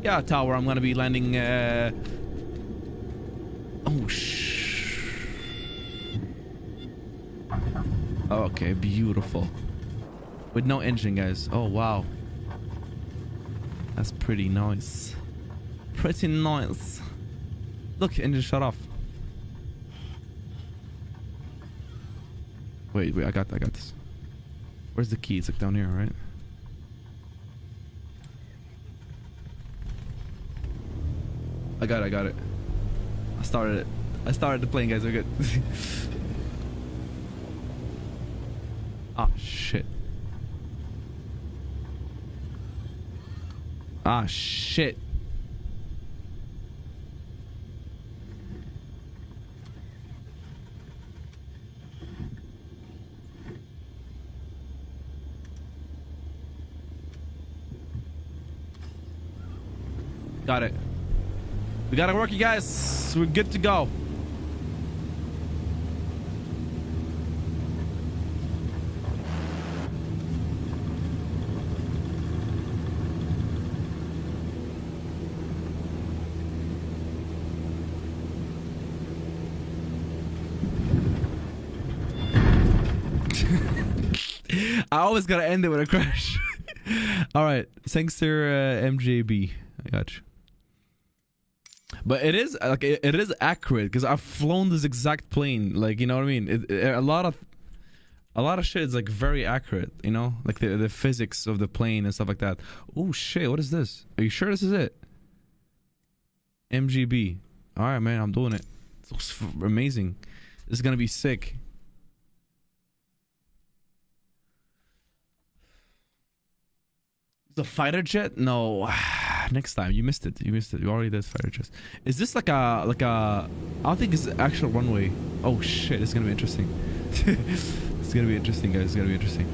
Yeah, tower. I'm gonna be landing. Uh... Oh shh. Okay, beautiful. With no engine, guys. Oh wow. That's pretty nice. Pretty nice. Look, engine shut off. Wait, wait, I got I got this. Where's the key? It's like down here, right? I got it, I got it. I started it. I started the plane, guys. We're good. ah, shit. Ah, shit. Got it. We gotta work, you guys. We're good to go. I always gotta end it with a crash. All right, thanks to uh, MJB. I got you. But it is like it, it is accurate because I've flown this exact plane. Like you know what I mean. It, it- a lot of a lot of shit is like very accurate. You know, like the the physics of the plane and stuff like that. Oh shit! What is this? Are you sure this is it? MGB. All right, man. I'm doing it. Looks amazing. This is gonna be sick. The fighter jet? No. Next time. You missed it. You missed it. You already did fighter jets. Is this like a like a I don't think it's actual runway. Oh shit, it's gonna be interesting. it's gonna be interesting, guys. It's gonna be interesting.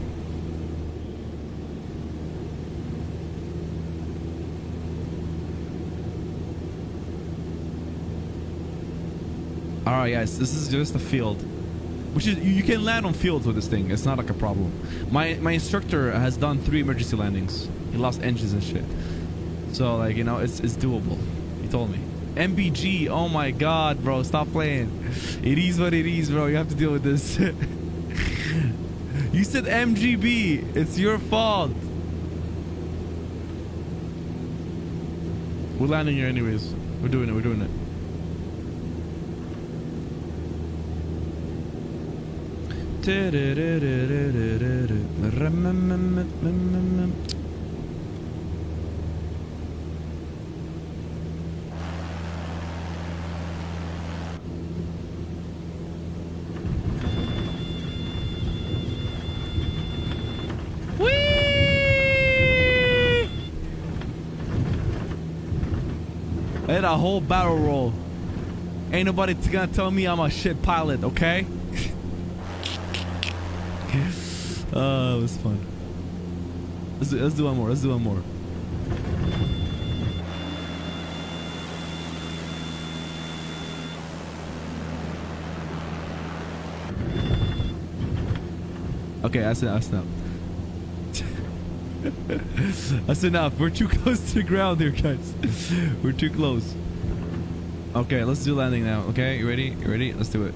Alright guys, this is just a field. Which is you you can land on fields with this thing. It's not like a problem. My my instructor has done three emergency landings. He lost engines and shit. So like you know, it's it's doable. He told me. MBG. Oh my god, bro, stop playing. It is what it is, bro. You have to deal with this. you said MGB. It's your fault. We're landing here anyways. We're doing it. We're doing it. A whole barrel roll. Ain't nobody gonna tell me I'm a shit pilot, okay? oh, it was fun. Let's do, let's do one more. Let's do one more. Okay, I enough. I enough. That's enough. We're too close to the ground here, guys. We're too close. Okay, let's do landing now. Okay, you ready? You ready? Let's do it.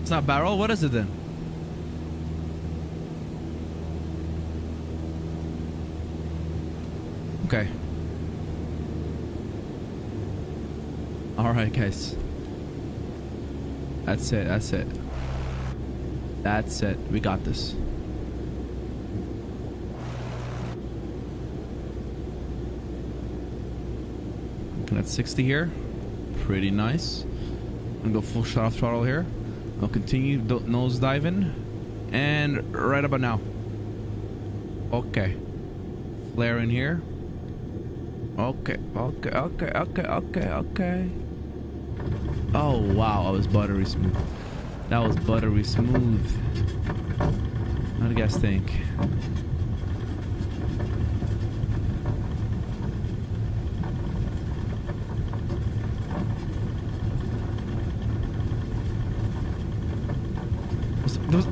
It's not barrel. What is it then? Okay. All right, guys. That's it. That's it. That's it. We got this. Looking at 60 here. Pretty nice. I'm gonna go full shot off throttle here. I'll continue nose diving. And right about now. Okay. Flare in here. Okay, okay, okay, okay, okay, okay. Oh wow, I was buttery smooth. That was buttery smooth. What do you guys think?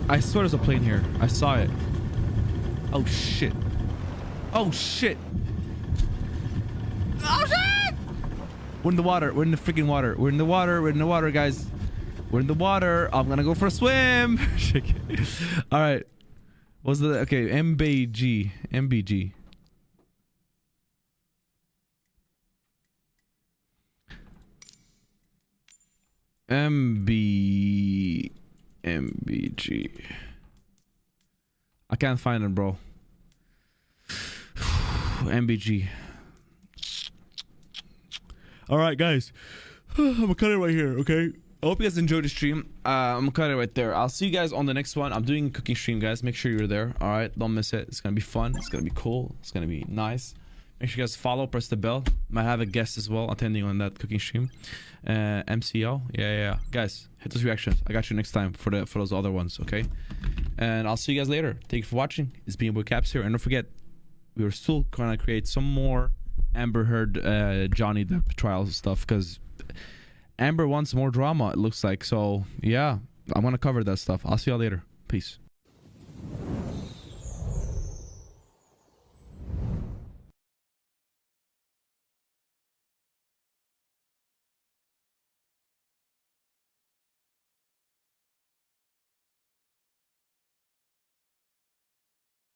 I swear there's a plane here. I saw it. Oh shit. Oh shit. Oh shit! We're in the water. We're in the freaking water. We're in the water. We're in the water, guys. We're in the water. I'm gonna go for a swim. All right. What's the okay? MBG. MBG. MB. MBG. I can't find it, bro. MBG. All right, guys. I'm gonna cut it right here. Okay. I hope you guys enjoyed the stream. Uh, I'm gonna cut it right there. I'll see you guys on the next one. I'm doing a cooking stream, guys. Make sure you're there. All right, don't miss it. It's gonna be fun. It's gonna be cool. It's gonna be nice. Make sure you guys follow, press the bell. Might have a guest as well attending on that cooking stream. Uh, yeah, yeah, yeah. Guys, hit those reactions. I got you next time for the for those other ones, okay? And I'll see you guys later. Thank you for watching. It's being Boy Caps here, and don't forget, we are still gonna create some more Amber Heard, uh, Johnny Depp trial stuff because Amber wants more drama. It looks like so. Yeah, I'm gonna cover that stuff. I'll see y'all later. Peace.